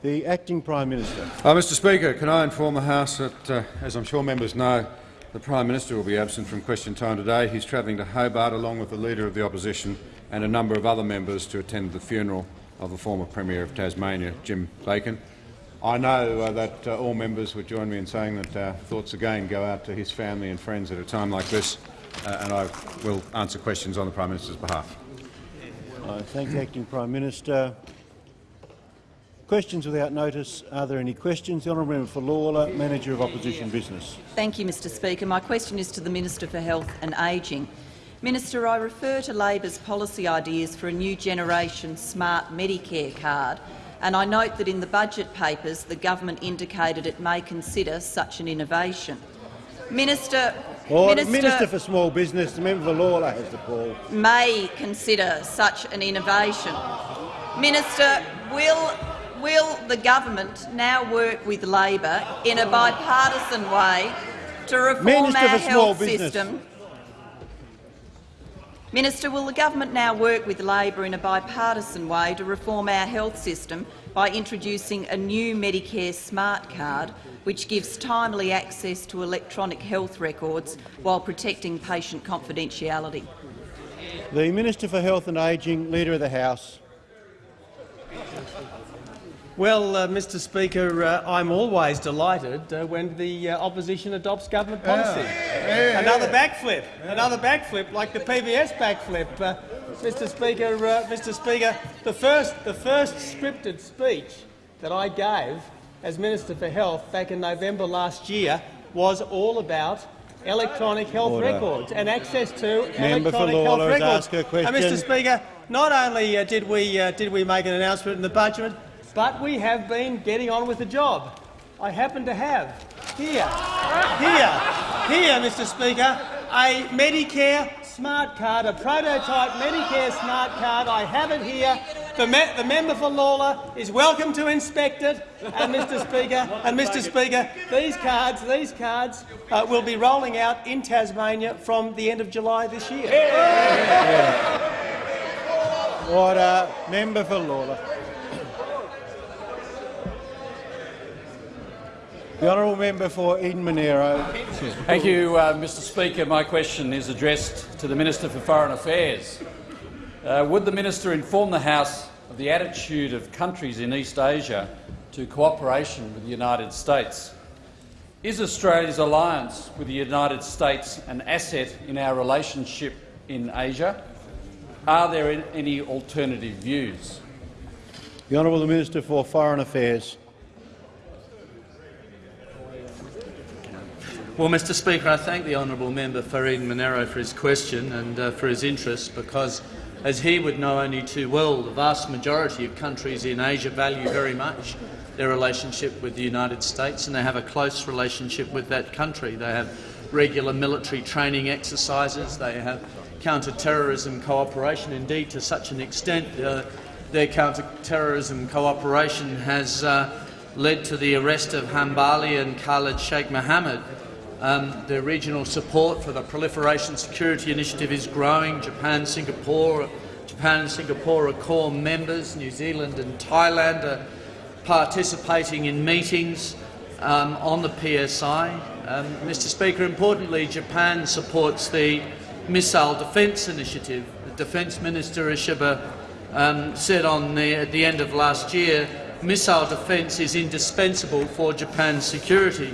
The Acting Prime Minister. Uh, Mr Speaker, can I inform the House that, uh, as I'm sure members know, the Prime Minister will be absent from question time today. He's travelling to Hobart along with the Leader of the Opposition and a number of other members to attend the funeral of the former Premier of Tasmania, Jim Bacon. I know uh, that uh, all members would join me in saying that uh, thoughts again go out to his family and friends at a time like this, uh, and I will answer questions on the Prime Minister's behalf. I thank the Acting Prime Minister. Questions without notice. Are there any questions? The honourable member for Lalor, Manager of Opposition Business. Thank you, Mr Speaker. My question is to the Minister for Health and Ageing. Minister, I refer to Labor's policy ideas for a new generation smart Medicare card, and I note that in the budget papers the government indicated it may consider such an innovation. Minister, Order. Minister, Minister for Small Business, the member for Lalor has the call. may consider such an innovation. Minister, will will the government now work with Labor in a bipartisan way to reform Minister our health Business. system? Minister, will the government now work with Labor in a bipartisan way to reform our health system by introducing a new Medicare smart card which gives timely access to electronic health records while protecting patient confidentiality? The Minister for Health and Ageing, Leader of the House. Well, uh, Mr Speaker, uh, I'm always delighted uh, when the uh, opposition adopts government policy. Another backflip, another backflip, like the PBS backflip. Uh, Mr Speaker, uh, Mr Speaker, the first, the first scripted speech that I gave as Minister for Health back in November last year was all about electronic health Order. records and access to Member electronic health records. her And question. Mr Speaker, not only did we did we make an announcement in the budget, but we have been getting on with the job. I happen to have here, here, here, Mr. Speaker, a Medicare smart card, a prototype Medicare smart card. I have it here. The, me the member for Lalor is welcome to inspect it. And Mr. Speaker, and Mr. Speaker, these cards, these cards uh, will be rolling out in Tasmania from the end of July this year. Order. Member for Lalor. The honourable member for Eden Monaro. Thank you, uh, Mr Speaker. My question is addressed to the Minister for Foreign Affairs. Uh, would the minister inform the House of the attitude of countries in East Asia to cooperation with the United States? Is Australia's alliance with the United States an asset in our relationship in Asia? Are there any alternative views? The honourable Minister for Foreign Affairs. Well, Mr Speaker, I thank the honourable member for Eden Monaro for his question and uh, for his interest because, as he would know only too well, the vast majority of countries in Asia value very much their relationship with the United States and they have a close relationship with that country. They have regular military training exercises, they have counter-terrorism cooperation, indeed to such an extent uh, their counter-terrorism cooperation has uh, led to the arrest of Hambali and Khalid Sheikh Mohammed. Um, the regional support for the Proliferation Security Initiative is growing. Japan, Singapore, Japan and Singapore are core members. New Zealand and Thailand are participating in meetings um, on the PSI. Um, Mr Speaker, importantly, Japan supports the Missile Defence Initiative. The Defence Minister Ishiba um, said on the, at the end of last year, missile defence is indispensable for Japan's security.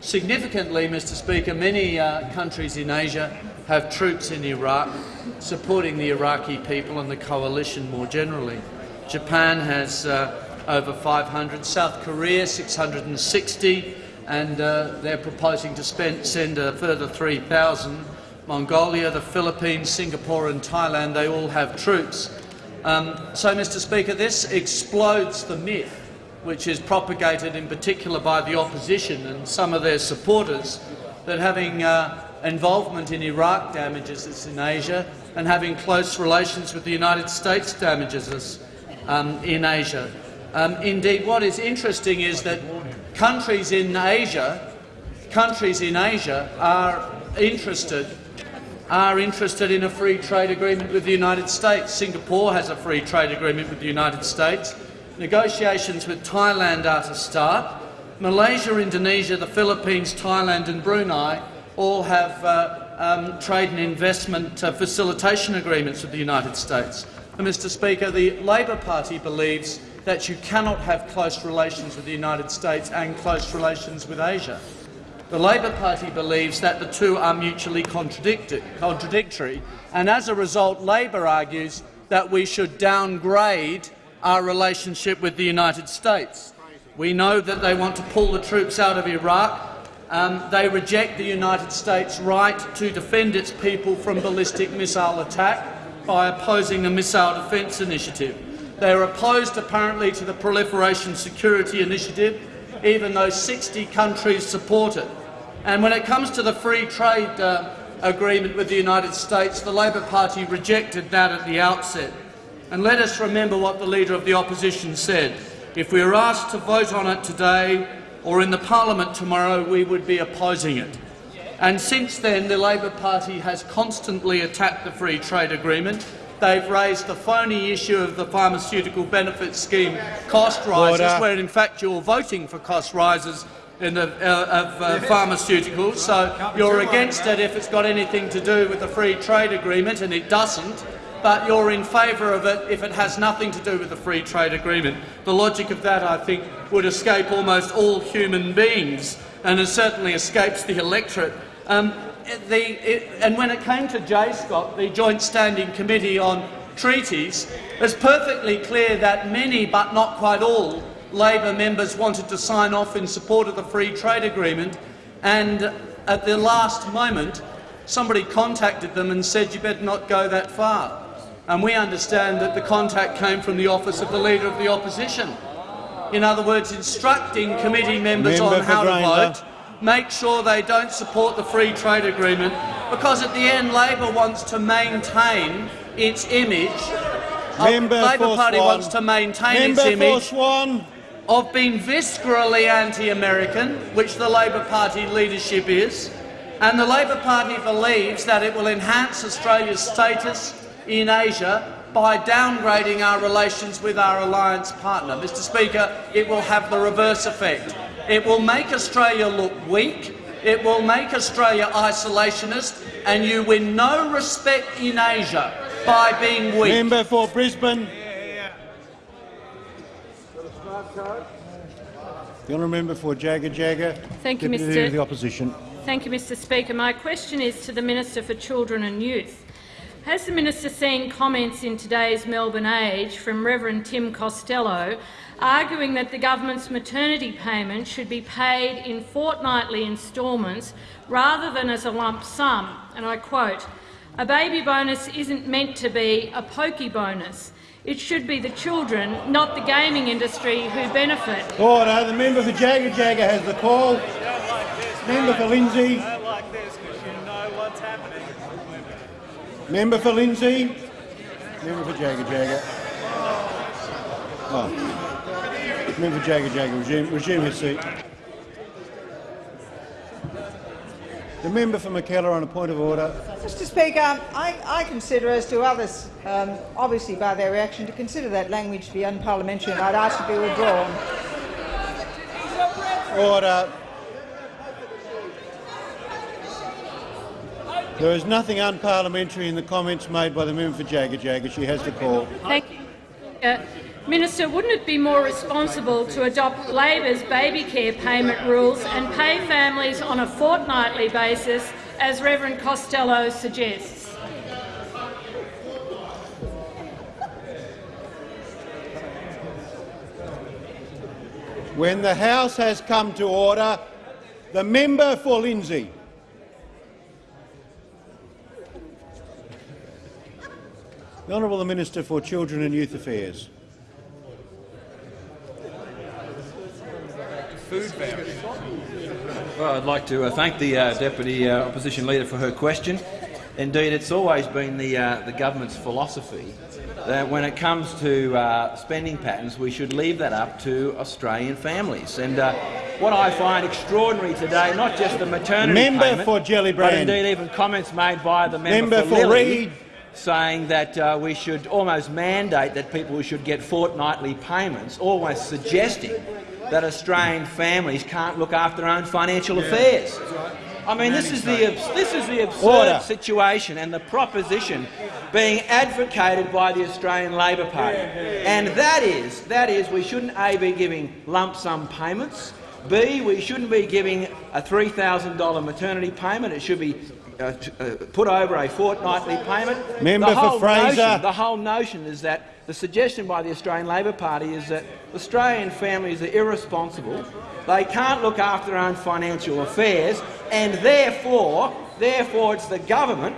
Significantly, Mr Speaker, many uh, countries in Asia have troops in Iraq supporting the Iraqi people and the coalition more generally. Japan has uh, over 500, South Korea 660, and uh, they're proposing to spend, send a further 3,000. Mongolia, the Philippines, Singapore and Thailand, they all have troops. Um, so, Mr Speaker, this explodes the myth which is propagated in particular by the opposition and some of their supporters, that having uh, involvement in Iraq damages us in Asia and having close relations with the United States damages us um, in Asia. Um, indeed, what is interesting is that countries in Asia, countries in Asia are interested are interested in a free trade agreement with the United States. Singapore has a free trade agreement with the United States. Negotiations with Thailand are to start. Malaysia, Indonesia, the Philippines, Thailand and Brunei all have uh, um, trade and investment uh, facilitation agreements with the United States. And, Mr Speaker, the Labor Party believes that you cannot have close relations with the United States and close relations with Asia. The Labor Party believes that the two are mutually contradictory, and as a result, Labor argues that we should downgrade our relationship with the United States. We know that they want to pull the troops out of Iraq. Um, they reject the United States' right to defend its people from ballistic missile attack by opposing the Missile Defence Initiative. They are opposed, apparently, to the Proliferation Security Initiative, even though 60 countries support it. And when it comes to the free trade uh, agreement with the United States, the Labor Party rejected that at the outset. And let us remember what the Leader of the Opposition said. If we are asked to vote on it today or in the parliament tomorrow, we would be opposing it. And since then, the Labor Party has constantly attacked the free trade agreement. They've raised the phony issue of the pharmaceutical benefits scheme cost rises, Order. where in fact you're voting for cost rises in the, uh, of uh, pharmaceuticals. So you're against it if it's got anything to do with the free trade agreement, and it doesn't. But you're in favour of it if it has nothing to do with the free trade agreement. The logic of that, I think, would escape almost all human beings, and it certainly escapes the electorate. Um, the, it, and when it came to JSCOT, the Joint Standing Committee on Treaties, it's perfectly clear that many, but not quite all, Labor members wanted to sign off in support of the free trade agreement, and at the last moment, somebody contacted them and said, you better not go that far. And we understand that the contact came from the office of the Leader of the Opposition. In other words, instructing committee members Member on how to vote, make sure they don't support the free trade agreement, because at the end Labor wants to maintain its image. Uh, Member Labor Party Swan. wants to maintain Member its image one. of being viscerally anti-American, which the Labor Party leadership is, and the Labor Party believes that it will enhance Australia's status in Asia by downgrading our relations with our alliance partner. Mr Speaker, it will have the reverse effect. It will make Australia look weak, it will make Australia isolationist, and you win no respect in Asia by being weak. Member for Brisbane. The honourable member for Jaga Jaga. Thank you, Deputy Mr. the Opposition. Thank you, Mr. Speaker. My question is to the Minister for Children and Youth. Has the minister seen comments in today's Melbourne Age from Reverend Tim Costello arguing that the government's maternity payment should be paid in fortnightly instalments rather than as a lump sum? And I quote, a baby bonus isn't meant to be a pokey bonus. It should be the children, not the gaming industry, who benefit. Order. The member for Jaga Jaga has the call. Member for Lindsay. Member for Lindsay. Member for Jaga Jaga. Oh. Member for Jaga Jaga, resume, resume his seat. The member for Mackellar on a point of order. Mr Speaker, I, I consider, as do others, um, obviously by their reaction, to consider that language to be unparliamentary and I'd ask to be withdrawn. Order. There is nothing unparliamentary in the comments made by the member for Jaga Jaga. She has the call. Thank you. Uh, Minister, wouldn't it be more responsible to adopt Labor's baby care payment rules and pay families on a fortnightly basis, as Reverend Costello suggests? When the House has come to order, the member for Lindsay. The Honourable Minister for Children and Youth Affairs. food Well, I'd like to uh, thank the uh, Deputy uh, Opposition Leader for her question. Indeed, it's always been the, uh, the government's philosophy that when it comes to uh, spending patterns, we should leave that up to Australian families. And uh, what I find extraordinary today, not just the maternity member payment, for Gellibrand, but indeed even comments made by the member, member for, for Lilley, Reid. Saying that uh, we should almost mandate that people should get fortnightly payments, almost suggesting that Australian families can't look after their own financial affairs. I mean, this is the this is the absurd Order. situation and the proposition being advocated by the Australian Labor Party, and that is that is we shouldn't a be giving lump sum payments. B, we shouldn't be giving a $3,000 maternity payment. It should be uh, uh, put over a fortnightly payment. Member the for whole Fraser. Notion, the whole notion is that the suggestion by the Australian Labor Party is that Australian families are irresponsible. They can't look after their own financial affairs, and therefore, therefore, it's the government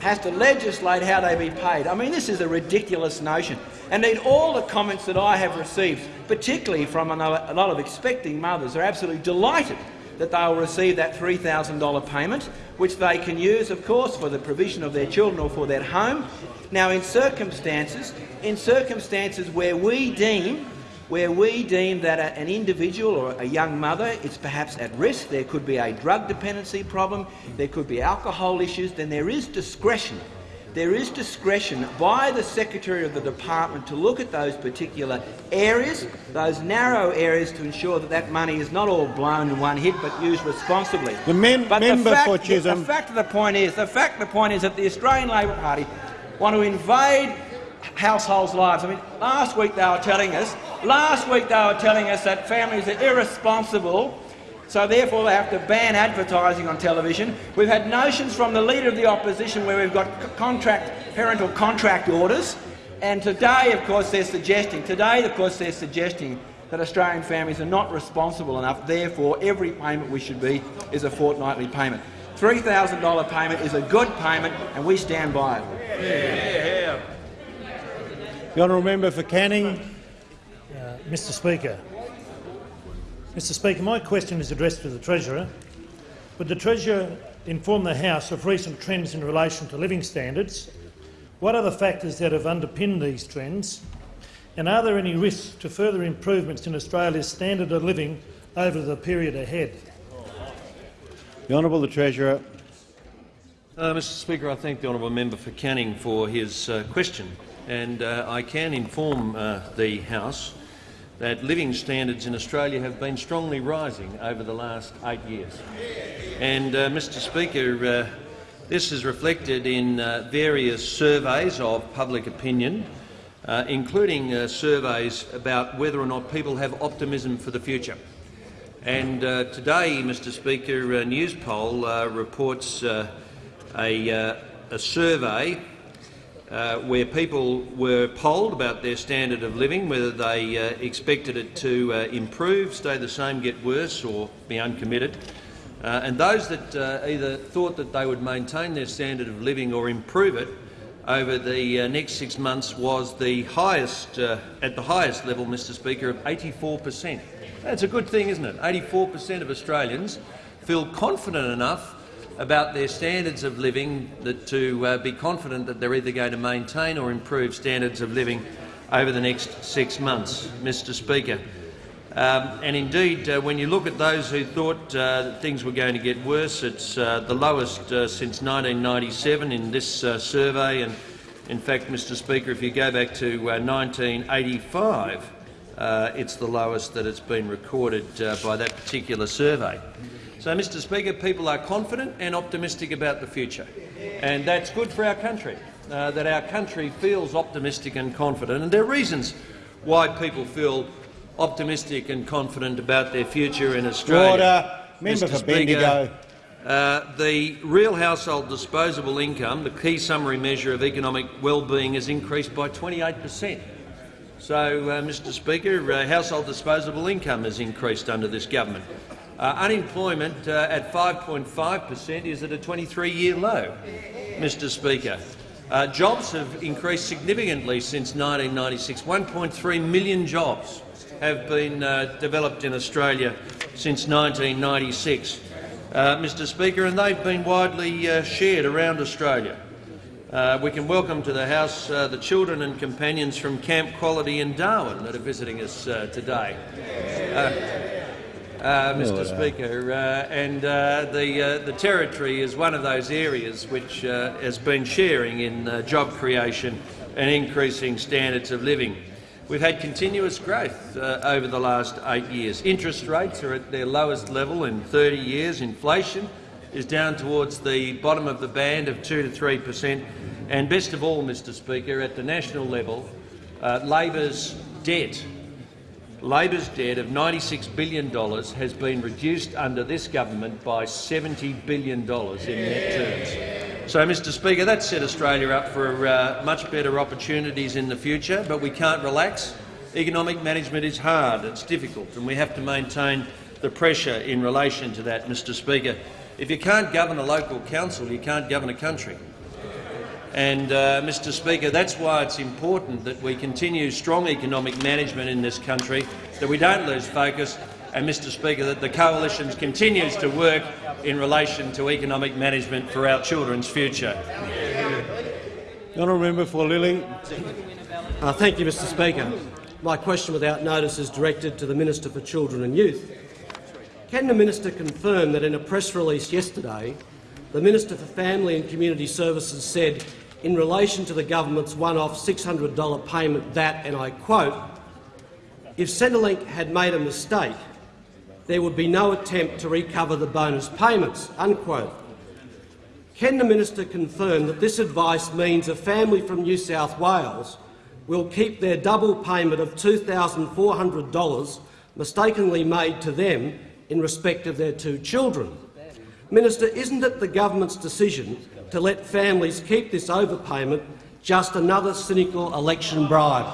has to legislate how they be paid. I mean, this is a ridiculous notion. And Indeed, all the comments that I have received, particularly from a lot of expecting mothers, are absolutely delighted that they will receive that $3,000 payment, which they can use, of course, for the provision of their children or for their home. Now, in circumstances, in circumstances where we deem where we deem that an individual or a young mother is perhaps at risk, there could be a drug dependency problem, there could be alcohol issues, then there is discretion. There is discretion by the Secretary of the Department to look at those particular areas, those narrow areas, to ensure that that money is not all blown in one hit but used responsibly. The mem- but member the fact, for the- Chisholm. The fact of the point is, the fact of the point is that the Australian Labor Party want to invade households' lives. I mean, last week they were telling us, last week they were telling us that families are irresponsible, so therefore they have to ban advertising on television. We've had notions from the Leader of the Opposition where we've got contract, parental contract orders, and today, of course, they're suggesting, today, of course, they're suggesting that Australian families are not responsible enough, therefore every payment we should be is a fortnightly payment. $3,000 payment is a good payment and we stand by it. The honourable member for Canning. Uh, Mr Speaker. Mr Speaker, my question is addressed to the Treasurer. Would the Treasurer inform the House of recent trends in relation to living standards? What are the factors that have underpinned these trends? And are there any risks to further improvements in Australia's standard of living over the period ahead? The honourable the Treasurer. Uh, Mr Speaker, I thank the honourable member for Canning for his uh, question, and uh, I can inform uh, the House that living standards in Australia have been strongly rising over the last eight years. And, uh, Mr Speaker, uh, this is reflected in uh, various surveys of public opinion, uh, including uh, surveys about whether or not people have optimism for the future. And uh, today, Mr Speaker, uh, Newspoll reports a, a survey uh, where people were polled about their standard of living, whether they uh, expected it to uh, improve, stay the same, get worse or be uncommitted. Uh, and those that uh, either thought that they would maintain their standard of living or improve it over the uh, next six months was the highest, at the highest level, Mr Speaker, of 84 per cent. That's a good thing, isn't it? 84 per cent of Australians feel confident enough about their standards of living that to uh, be confident that they're either going to maintain or improve standards of living over the next six months, Mr Speaker. Um, and indeed, uh, when you look at those who thought uh, that things were going to get worse, it's uh, the lowest uh, since 1997 in this uh, survey. And in fact, Mr Speaker, if you go back to uh, 1985, uh, it's the lowest that it's been recorded by that particular survey. So, Mr Speaker, people are confident and optimistic about the future, and that's good for our country, uh, that our country feels optimistic and confident. And there are reasons why people feel optimistic and confident about their future in Australia. Order. Member Mr. for Speaker, Bendigo. uh, the real household disposable income, the key summary measure of economic well-being, has increased by 28 per cent. So, uh, Mr Speaker, uh, household disposable income has increased under this government. Uh, unemployment uh, at 5.5 per cent is at a 23-year low, Mr Speaker. Uh, jobs have increased significantly since 1996. 1.3 million jobs have been uh, developed in Australia since 1996, uh, Mr Speaker, and they've been widely uh, shared around Australia. We can welcome to the House the children and companions from Camp Quality in Darwin that are visiting us today. Uh, Mr. Speaker, uh, and uh, the uh, the territory is one of those areas which uh, has been sharing in uh, job creation and increasing standards of living. We've had continuous growth over the last eight years. Interest rates are at their lowest level in 30 years. Inflation is down towards the bottom of the band of 2 to 3 per cent. And best of all, Mr Speaker, at the national level, uh, Labor's debt Labor's debt of $96 billion has been reduced under this government by $70 billion in net terms. So, Mr Speaker, that set Australia up for uh, much better opportunities in the future, but we can't relax. Economic management is hard, it's difficult, and we have to maintain the pressure in relation to that, Mr Speaker. If you can't govern a local council, you can't govern a country. And, uh, Mr Speaker, that's why it's important that we continue strong economic management in this country, that we don't lose focus, and, Mr Speaker, that the coalition continues to work in relation to economic management for our children's future. The honourable member for Lilley. Uh, thank you, Mr Speaker. My question without notice is directed to the Minister for Children and Youth. Can the minister confirm that in a press release yesterday the Minister for Family and Community Services said in relation to the government's one-off $600 payment that, and I quote, if Centrelink had made a mistake, there would be no attempt to recover the bonus payments, unquote. Can the minister confirm that this advice means a family from New South Wales will keep their double payment of $2,400 mistakenly made to them in respect of their two children? Minister, isn't it the government's decision to let families keep this overpayment just another cynical election bribe?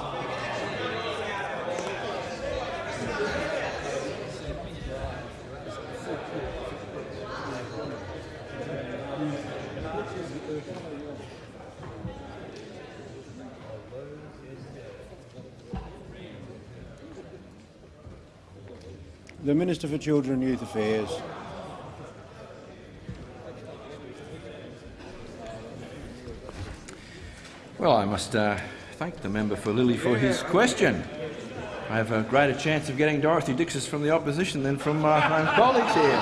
The Minister for Children and Youth Affairs. Well, I must uh, thank the member for Lilley for his question. I have a greater chance of getting Dorothy Dixers from the opposition than from my own colleagues here.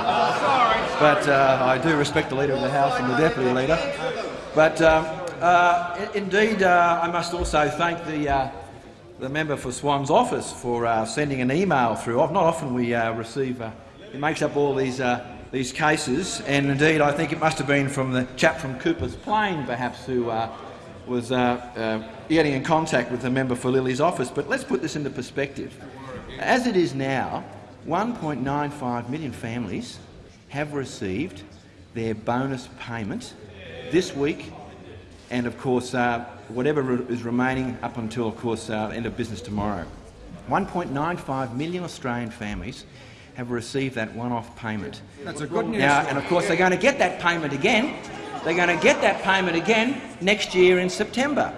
But uh, I do respect the Leader of the House and the Deputy Leader. But um, uh, indeed, uh, I must also thank the, uh, the member for Swan's office for sending an email through. Not often we receive, it makes up all these, these cases, and indeed I think it must have been from the chap from Cooper's Plain, perhaps, who uh, uh, getting in contact with the member for Lilley's office. But let's put this into perspective. As it is now, 1.95 million families have received their bonus payment this week and, of course, uh, whatever is remaining up until, of course, uh, end of business tomorrow. 1.95 million Australian families have received that one-off payment. That's a good news. Now, and of course, they're going to get that payment again they're going to get that payment again next year in September.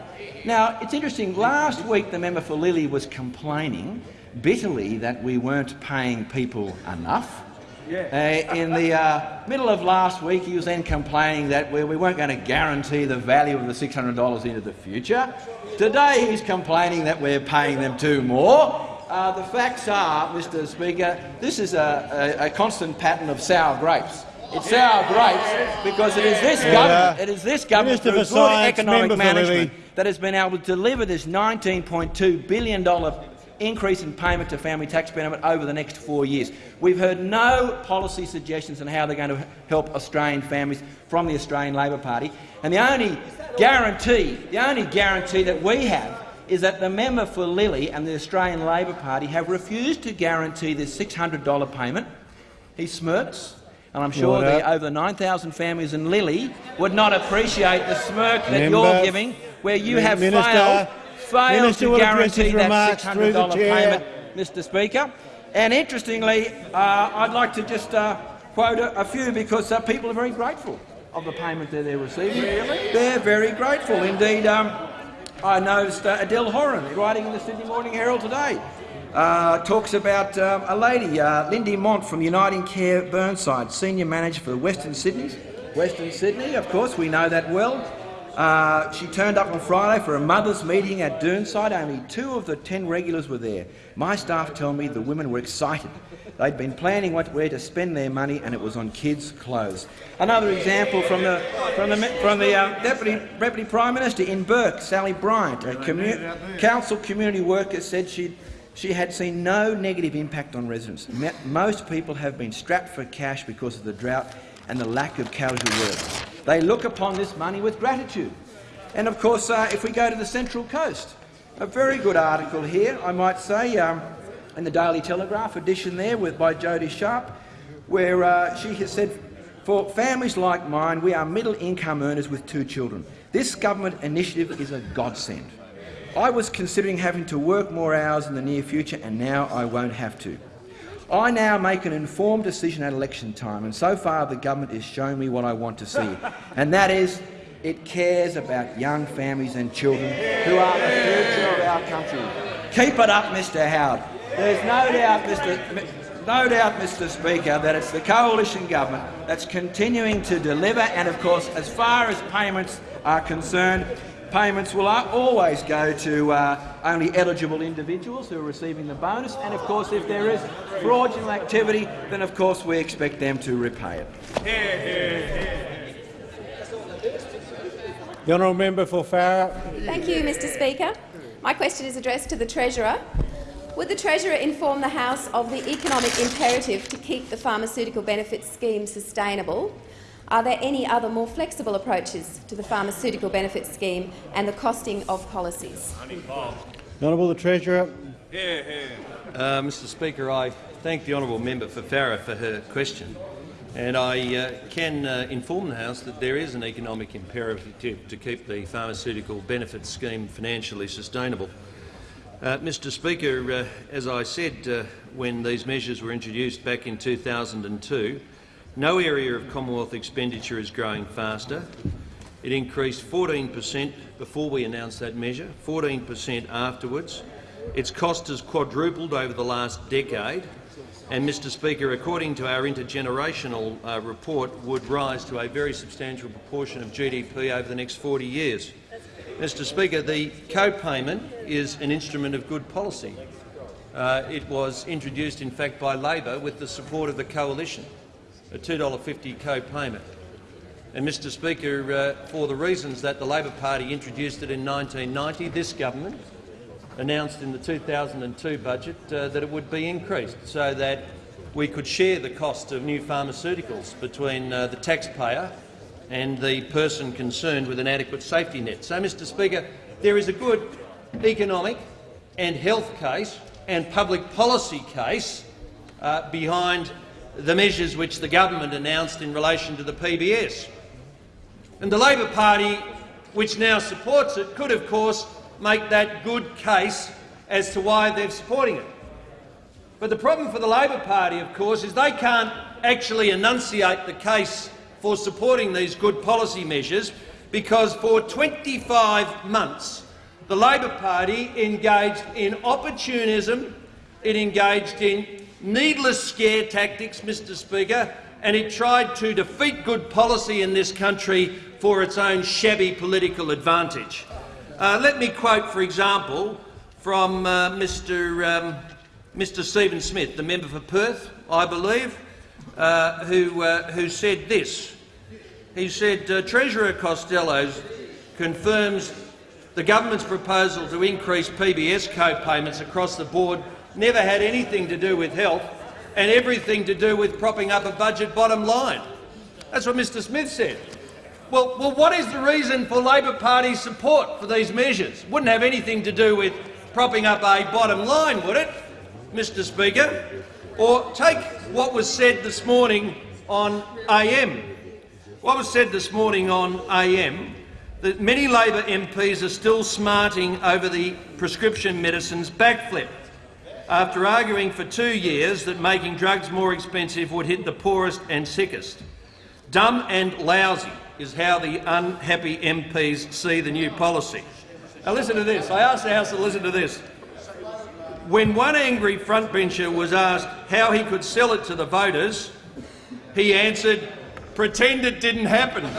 Now, it's interesting. Last week the member for Lilley was complaining bitterly that we weren't paying people enough. Yeah. Uh, in the uh, middle of last week, he was then complaining that we, we weren't going to guarantee the value of the $600 into the future. Today, he's complaining that we're paying them too more. Uh, the facts are, Mr Speaker, this is a, a, a constant pattern of sour grapes. It's sour grapes because it is this government, it is this government through good economic management that has been able to deliver this $19.2 billion increase in payment to family tax benefit over the next four years. We've heard no policy suggestions on how they're going to help Australian families from the Australian Labor Party. And the only guarantee, the only guarantee that we have is that the member for Lilley and the Australian Labor Party have refused to guarantee this $600 payment. He smirks. And I'm sure the over 9,000 families in Lilley would not appreciate the smirk that Member, you're giving, where you have Minister, failed, failed Minister to guarantee that $600 payment, Mr Speaker. And interestingly, uh, I'd like to just uh, quote a, a, few because uh, people are very grateful of the payment that they're receiving. Really? They're very grateful indeed. Um, I noticed uh, Adele Horin writing in the Sydney Morning Herald today uh, talks about um, a lady, uh, Lindy Mont from Uniting Care Burnside, Senior Manager for Western Sydney. Western Sydney, of course, we know that well. Uh, she turned up on Friday for a mothers' meeting at Burnside. Only two of the ten regulars were there. My staff tell me the women were excited. They'd been planning what, where to spend their money, and it was on kids' clothes. Another example from the, from the, from the uh, Deputy, Deputy Prime Minister in Bourke, Sally Bryant, a commu council community worker, said she'd she had seen no negative impact on residents. Most people have been strapped for cash because of the drought and the lack of casual work. They look upon this money with gratitude. And of course, uh, if we go to the Central Coast, a very good article here, I might say, um, in the Daily Telegraph edition there with, by Jody Sharp, where uh, she has said, for families like mine, we are middle-income earners with two children. This government initiative is a godsend. I was considering having to work more hours in the near future, and now I won't have to. I now make an informed decision at election time, and so far the government is showing me what I want to see, and that is it cares about young families and children who are the future of our country. Keep it up, Mr Howard. There's no doubt, Mr. No doubt, Mr Speaker, that it's the coalition government that's continuing to deliver, and of course, as far as payments are concerned, payments will always go to uh, only eligible individuals who are receiving the bonus, and of course if there is fraudulent activity, then of course we expect them to repay it. The honourable member for Farrer. Thank you, Mr Speaker. My question is addressed to the Treasurer. Would the Treasurer inform the House of the economic imperative to keep the pharmaceutical benefits scheme sustainable are there any other more flexible approaches to the pharmaceutical benefits scheme and the costing of policies? Honourable the Treasurer. Uh, Mr Speaker, I thank the honourable member for Farrer for her question. And I uh, can uh, inform the House that there is an economic imperative to, to keep the pharmaceutical benefits scheme financially sustainable. Uh, Mr Speaker, uh, as I said uh, when these measures were introduced back in 2002, no area of Commonwealth expenditure is growing faster. It increased 14 per cent before we announced that measure, 14 per cent afterwards. Its cost has quadrupled over the last decade, and, Mr Speaker, according to our intergenerational uh, report, would rise to a very substantial proportion of GDP over the next 40 years. Mr Speaker, the co-payment is an instrument of good policy. Uh, it was introduced, in fact, by Labor with the support of the coalition a $2.50 co-payment. And, Mr Speaker, uh, for the reasons that the Labor Party introduced it in 1990, this government announced in the 2002 budget uh, that it would be increased so that we could share the cost of new pharmaceuticals between uh, the taxpayer and the person concerned with an adequate safety net. So, Mr Speaker, there is a good economic and health case and public policy case uh, behind the measures which the government announced in relation to the PBS. And the Labor Party, which now supports it, could of course make that good case as to why they're supporting it. But the problem for the Labor Party, of course, is they can't actually enunciate the case for supporting these good policy measures because for 25 months the Labor Party engaged in opportunism, it engaged in needless scare tactics, Mr Speaker, and it tried to defeat good policy in this country for its own shabby political advantage. Uh, let me quote, for example, from uh, Mr, um, Mr Stephen Smith, the member for Perth, I believe, uh, who, uh, who said this. He said, uh, Treasurer Costello confirms the government's proposal to increase PBS co-payments across the board never had anything to do with health and everything to do with propping up a budget bottom line. That's what Mr Smith said. Well, well, what is the reason for Labor Party support for these measures? Wouldn't have anything to do with propping up a bottom line, would it, Mr Speaker? Or take what was said this morning on AM. What was said this morning on AM that many Labor MPs are still smarting over the prescription medicines backflip after arguing for two years that making drugs more expensive would hit the poorest and sickest. Dumb and lousy is how the unhappy MPs see the new policy. Now listen to this. I asked the House to listen to this. When one angry frontbencher was asked how he could sell it to the voters, he answered, pretend it didn't happen.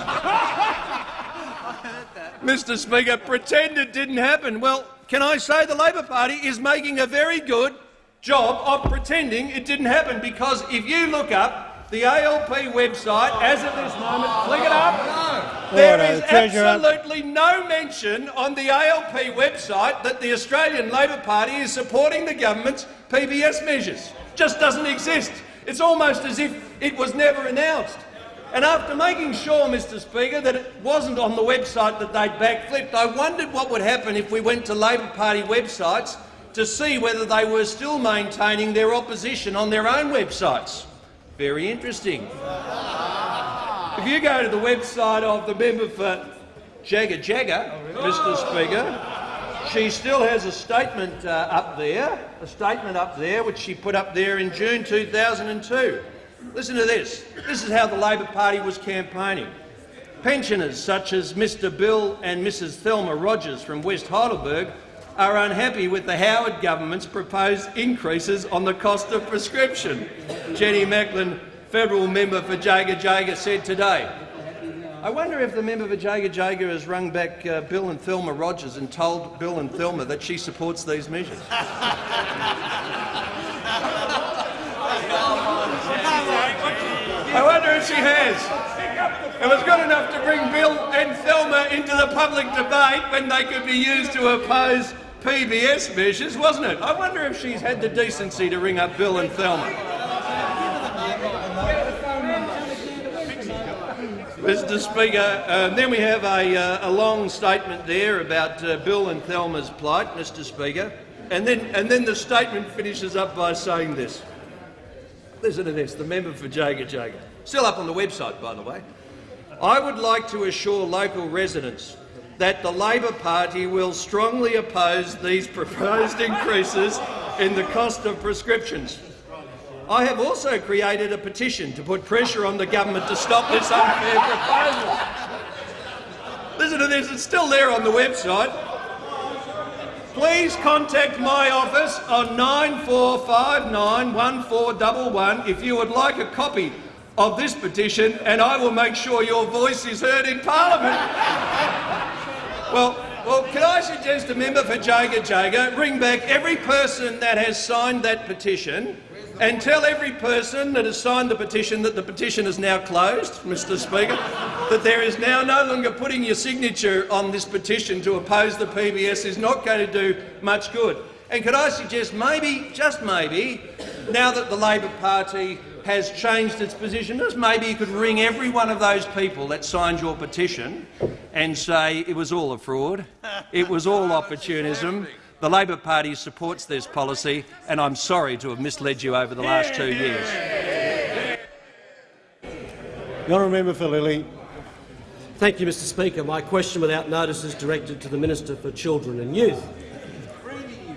Mr Speaker, pretend it didn't happen. Well, can I say the Labor Party is making a very good job of pretending it didn't happen, because if you look up the ALP website as of this moment, click it up, there Order. is The Treasurer. absolutely no mention on the ALP website that the Australian Labor Party is supporting the government's PBS measures. Just doesn't exist. It's almost as if it was never announced. And after making sure, Mr Speaker, that it wasn't on the website that they'd backflipped, I wondered what would happen if we went to Labor Party websites to see whether they were still maintaining their opposition on their own websites. Very interesting. If you go to the website of the member for Jaga Jaga, Mr Speaker, she still has a statement uh, up there, a statement up there which she put up there in June 2002. Listen to this. This is how the Labor Party was campaigning. Pensioners such as Mr Bill and Mrs Thelma Rogers from West Heidelberg are unhappy with the Howard government's proposed increases on the cost of prescription. Jenny Macklin, federal member for Jaga Jaga, said today. I wonder if the member for Jaga Jaga has rung back uh, Bill and Thelma Rogers and told Bill and Thelma that she supports these measures. She has. It was good enough to bring Bill and Thelma into the public debate when they could be used to oppose PBS measures, wasn't it? I wonder if she's had the decency to ring up Bill and Thelma. Mr Speaker, um, then we have a, uh, a long statement there about uh, Bill and Thelma's plight, Mr Speaker, and then, and then the statement finishes up by saying this. Listen to this, the member for Jaga Jaga. Still up on the website, by the way. I would like to assure local residents that the Labor Party will strongly oppose these proposed increases in the cost of prescriptions. I have also created a petition to put pressure on the government to stop this unfair proposal. Listen to this, it's still there on the website. Please contact my office on 94591411 if you would like a copy of this petition, and I will make sure your voice is heard in Parliament. well, well, can I suggest a member for Jaga Jaga ring back every person that has signed that petition and tell every person that has signed the petition that the petition is now closed, Mr Speaker, that there is now no longer putting your signature on this petition to oppose the PBS is not going to do much good. And could I suggest maybe, just maybe, now that the Labor Party has changed its position, just maybe you could ring every one of those people that signed your petition and say it was all a fraud, it was all opportunism, the Labor Party supports this policy, and I'm sorry to have misled you over the last two years. The honourable member for Lilley. Thank you, Mr Speaker. My question without notice is directed to the Minister for Children and Youth.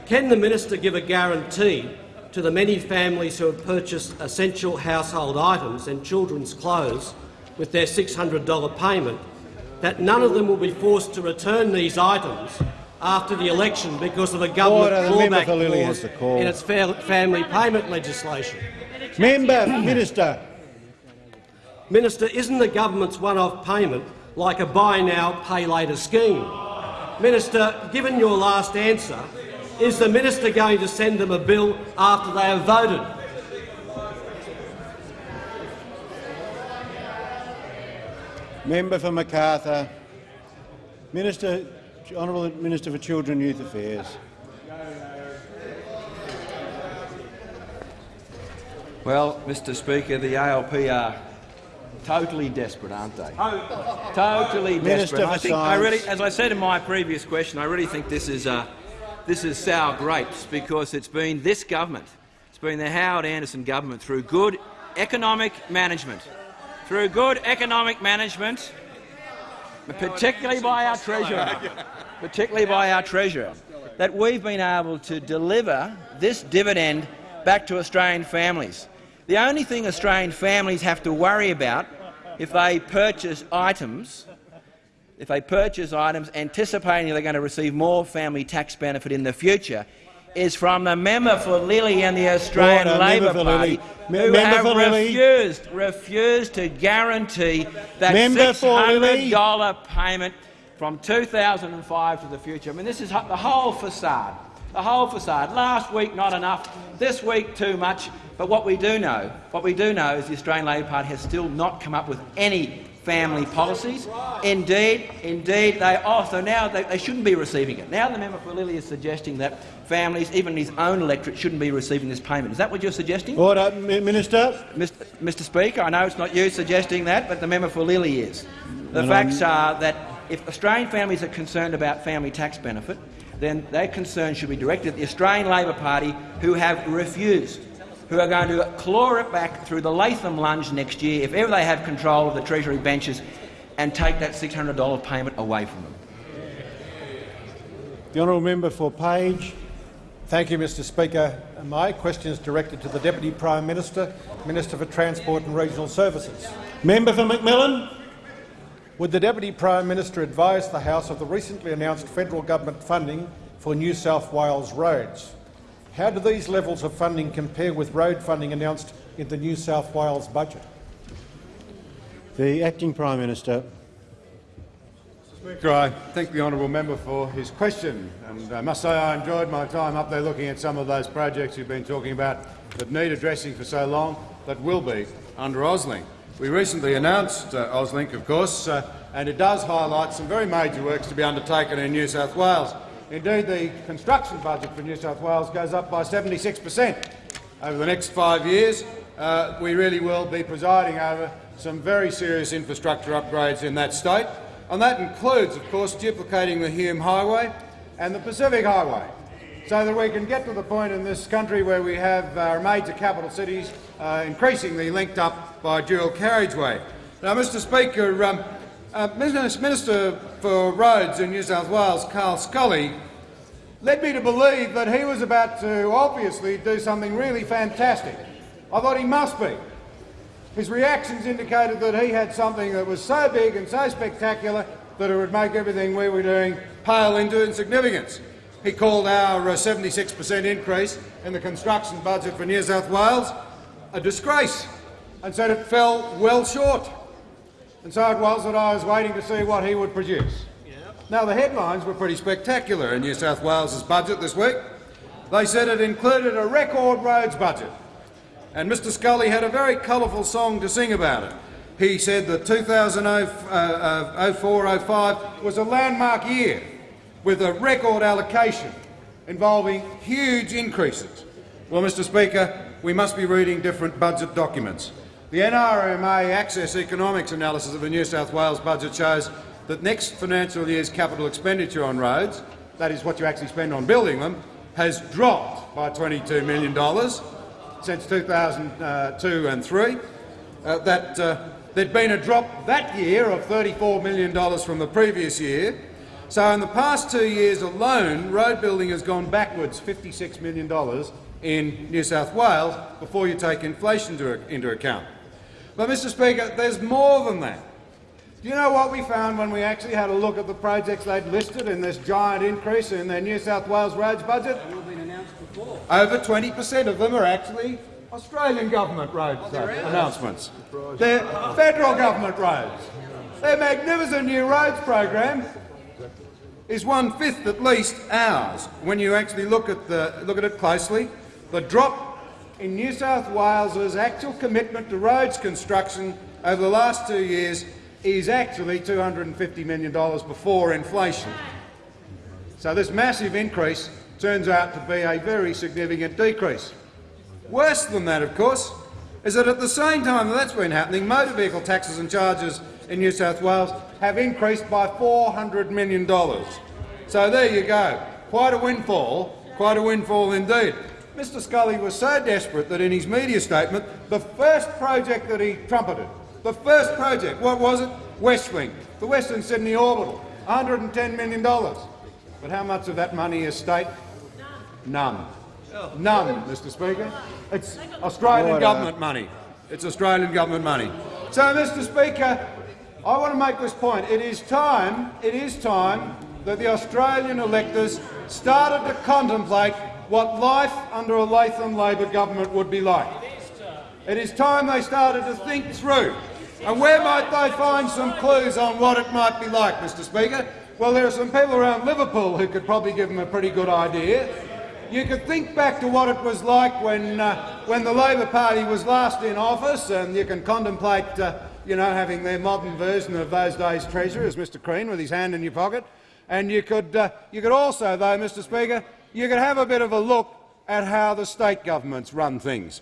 Can the minister give a guarantee to the many families who have purchased essential household items and children's clothes with their $600 payment that none of them will be forced to return these items after the election because of a government. Clawback clause in its fa- family payment legislation? Member, Minister. Minister, isn't the government's one-off payment like a buy now, pay later scheme? Minister, given your last answer, is the minister going to send them a bill after they have voted? Member for Macarthur. Minister, Honourable Minister for Children and Youth Affairs. Well, Mr Speaker, the ALP are totally desperate, aren't they? Totally desperate. for I think I really, as I said in my previous question, I really think this is uh, this is sour grapes because it's been this government, it's been the Howard Anderson government through good economic management, through good economic management, particularly by our treasurer, particularly by our treasurer, that we've been able to deliver this dividend back to Australian families. The only thing Australian families have to worry about if they purchase items, if they purchase items anticipating they're going to receive more family tax benefit in the future, is from the member for Lilley and the Australian Order, Labor member Party, Lilley. Who member have for Lilley. refused, refused to guarantee that Member for Lilley. $600 payment from 2005 to the future. I mean, this is the whole facade. The whole facade. Last week, not enough. This week, too much. But what we do know, what we do know, is the Australian Labor Party has still not come up with any family policies. Indeed, indeed, they are. So now they, they shouldn't be receiving it. Now the member for Lilley is suggesting that families, even his own electorate, shouldn't be receiving this payment. Is that what you're suggesting? Order, Minister. Mr. Mr. Speaker, I know it's not you suggesting that, but the member for Lilley is. The And facts I'm- are that if Australian families are concerned about family tax benefit, then their concern should be directed at the Australian Labor Party, who have refused, who are going to claw it back through the Latham lunge next year if ever they have control of the Treasury benches and take that $600 payment away from them. The honourable member for Page. Thank you, Mr Speaker. My question is directed to the Deputy Prime Minister, Minister for Transport and Regional Services. Member for McMillan. Would the Deputy Prime Minister advise the House of the recently announced federal government funding for New South Wales roads? How do these levels of funding compare with road funding announced in the New South Wales budget? The Acting Prime Minister. Speaker, I thank the honourable member for his question, and I must say I enjoyed my time up there looking at some of those projects you've been talking about that need addressing for so long, that will be under Auslink. We recently announced uh, Auslink, of course, uh, and it does highlight some very major works to be undertaken in New South Wales. Indeed, the construction budget for New South Wales goes up by 76 per cent over the next five years. Uh, we really will be presiding over some very serious infrastructure upgrades in that state, and that includes, of course, duplicating the Hume Highway and the Pacific Highway, so that we can get to the point in this country where we have our major capital cities uh, increasingly linked up by dual carriageway. Now, Mr Speaker, um, uh, Minister for Roads in New South Wales, Carl Scully, led me to believe that he was about to obviously do something really fantastic. I thought he must be. His reactions indicated that he had something that was so big and so spectacular that it would make everything we were doing pale into insignificance. He called our 76% increase in the construction budget for New South Wales a disgrace and said it fell well short. And so it was that I was waiting to see what he would produce. Now, the headlines were pretty spectacular in New South Wales's budget this week. They said it included a record roads budget, and Mr Scully had a very colourful song to sing about it. He said that 2004-05 uh, uh, was a landmark year with a record allocation involving huge increases. Well, Mr Speaker, we must be reading different budget documents. The NRMA Access Economics analysis of the New South Wales budget shows that next financial year's capital expenditure on roads, that is what you actually spend on building them, has dropped by $22 million since 2002 and 3. Uh, that uh, there'd been a drop that year of $34 million from the previous year. So in the past two years alone, road building has gone backwards $56 million in New South Wales before you take inflation to, into account. But, Mr Speaker, there's more than that. Do you know what we found when we actually had a look at the projects they'd listed in this giant increase in their New South Wales roads budget? Over 20 per cent of them are actually Australian government roads uh, announcements. They're federal government roads. Their magnificent new roads program is one-fifth at least ours. When you actually look at, the, look at it closely, the drop in New South Wales's actual commitment to roads construction over the last two years is actually $250 million before inflation. So this massive increase turns out to be a very significant decrease. Worse than that, of course, is that at the same time that that's been happening, motor vehicle taxes and charges in New South Wales have increased by $400 million. So there you go. Quite a windfall, quite a windfall indeed. Mr Scully was so desperate that in his media statement, the first project that he trumpeted, the first project, what was it? Westlink, the Western Sydney Orbital, $110 million. But how much of that money is state? None. None, Mr Speaker. It's Australian Order. Uh, government money. It's Australian government money. So, Mr Speaker, I want to make this point. It is time, it is time that the Australian electors started to contemplate what life under a Latham Labor government would be like. It is time they started to think through. And where might they find some clues on what it might be like, Mr Speaker? Well, there are some people around Liverpool who could probably give them a pretty good idea. You could think back to what it was like when, uh, when the Labor Party was last in office, and you can contemplate uh, you know, having their modern version of those days treasurer as Mr Crean with his hand in your pocket. And you could, uh, you could also, though, Mr Speaker, you could have a bit of a look at how the state governments run things.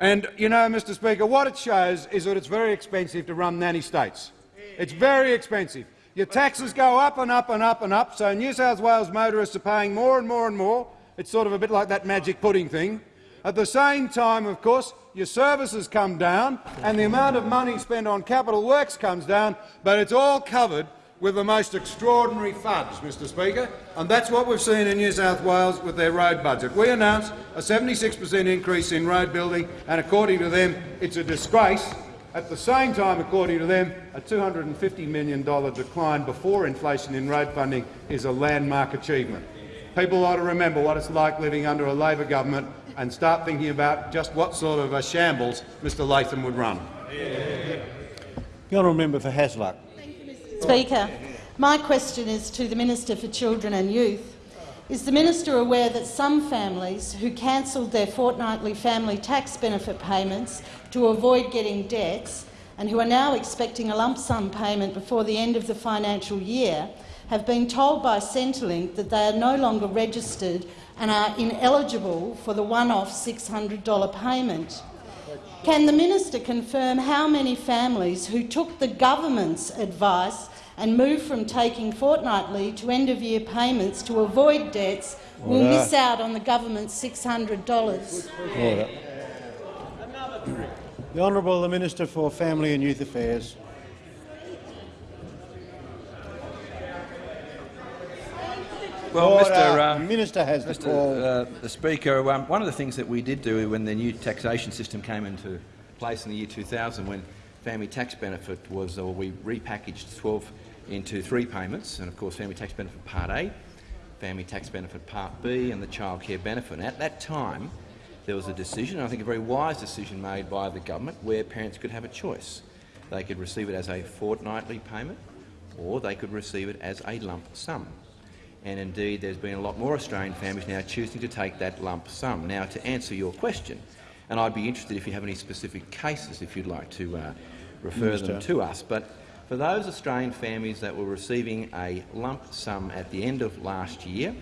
And, you know, Mr Speaker, what it shows is that it's very expensive to run nanny states. It's very expensive. Your taxes go up and up and up and up, so New South Wales motorists are paying more and more and more. It's sort of a bit like that magic pudding thing. At the same time, of course, your services come down and the amount of money spent on capital works comes down, but it's all covered with the most extraordinary fudge, Mr Speaker, and that's what we've seen in New South Wales with their road budget. We announced a 76 per cent increase in road building, and according to them, it's a disgrace. At the same time, according to them, a $250 million decline before inflation in road funding is a landmark achievement. People ought to remember what it's like living under a Labor government and start thinking about just what sort of a shambles Mr Latham would run. The honourable member for Hasluck. Speaker, my question is to the Minister for Children and Youth. Is the minister aware that some families who cancelled their fortnightly family tax benefit payments to avoid getting debts and who are now expecting a lump sum payment before the end of the financial year have been told by Centrelink that they are no longer registered and are ineligible for the one-off $600 payment? Can the minister confirm how many families who took the government's advice and moved from taking fortnightly to end-of-year payments to avoid debts will miss out on the government's $600? Order. The Honourable the Minister for Family and Youth Affairs. Well, Order. Mr. Uh, Minister has the Mr. call. Uh, the Speaker, um, one of the things that we did do when the new taxation system came into place in the year 2000, when family tax benefit was, or we repackaged 12 into three payments, and of course family tax benefit Part A, family tax benefit Part B, and the child care benefit. And at that time, there was a decision, I think a very wise decision made by the government, where parents could have a choice. They could receive it as a fortnightly payment, or they could receive it as a lump sum and indeed there's been a lot more Australian families now choosing to take that lump sum. Now, to answer your question, and I'd be interested if you have any specific cases if you'd like to uh, refer them to us, but for those Australian families that were receiving a lump sum at the end of last year,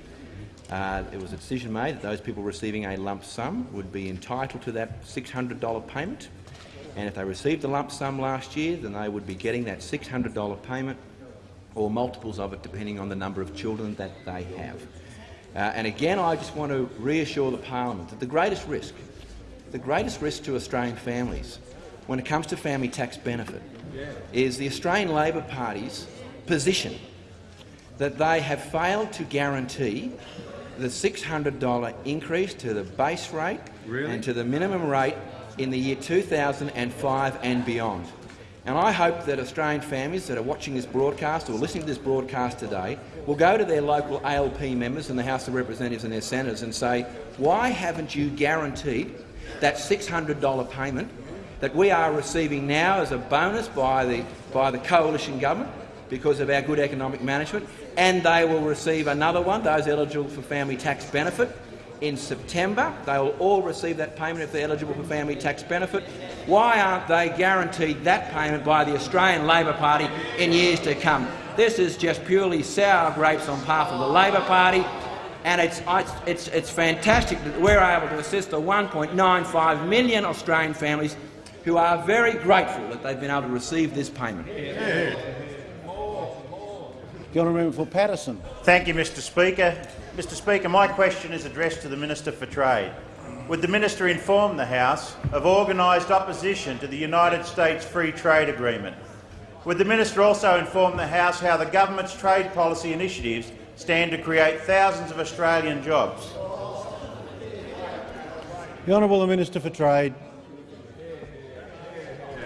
uh, it was a decision made that those people receiving a lump sum would be entitled to that $600 payment. And if they received the lump sum last year, then they would be getting that $600 payment or multiples of it depending on the number of children that they have. Uh, and again, I just want to reassure the parliament that the greatest risk, the greatest risk to Australian families when it comes to family tax benefit is the Australian Labor Party's position that they have failed to guarantee the $600 increase to the base rate and to the minimum rate in the year 2005 and beyond. And I hope that Australian families that are watching this broadcast or listening to this broadcast today will go to their local ALP members in the House of Representatives and their senators and say, why haven't you guaranteed that $600 payment that we are receiving now as a bonus by the, by the coalition government because of our good economic management, and they will receive another one, those eligible for family tax benefit, in September. They will all receive that payment if they're eligible for family tax benefit. Why aren't they guaranteed that payment by the Australian Labor Party in years to come? This is just purely sour grapes on behalf of the Labor Party, and it's, it's, it's, it's fantastic that we're able to assist the 1.95 million Australian families who are very grateful that they've been able to receive this payment. The honourable member for Paterson. Thank you, Mr Speaker. Mr Speaker, my question is addressed to the Minister for Trade. Would the minister inform the House of organised opposition to the United States Free Trade Agreement? Would the minister also inform the House how the government's trade policy initiatives stand to create thousands of Australian jobs? The honourable Minister for Trade.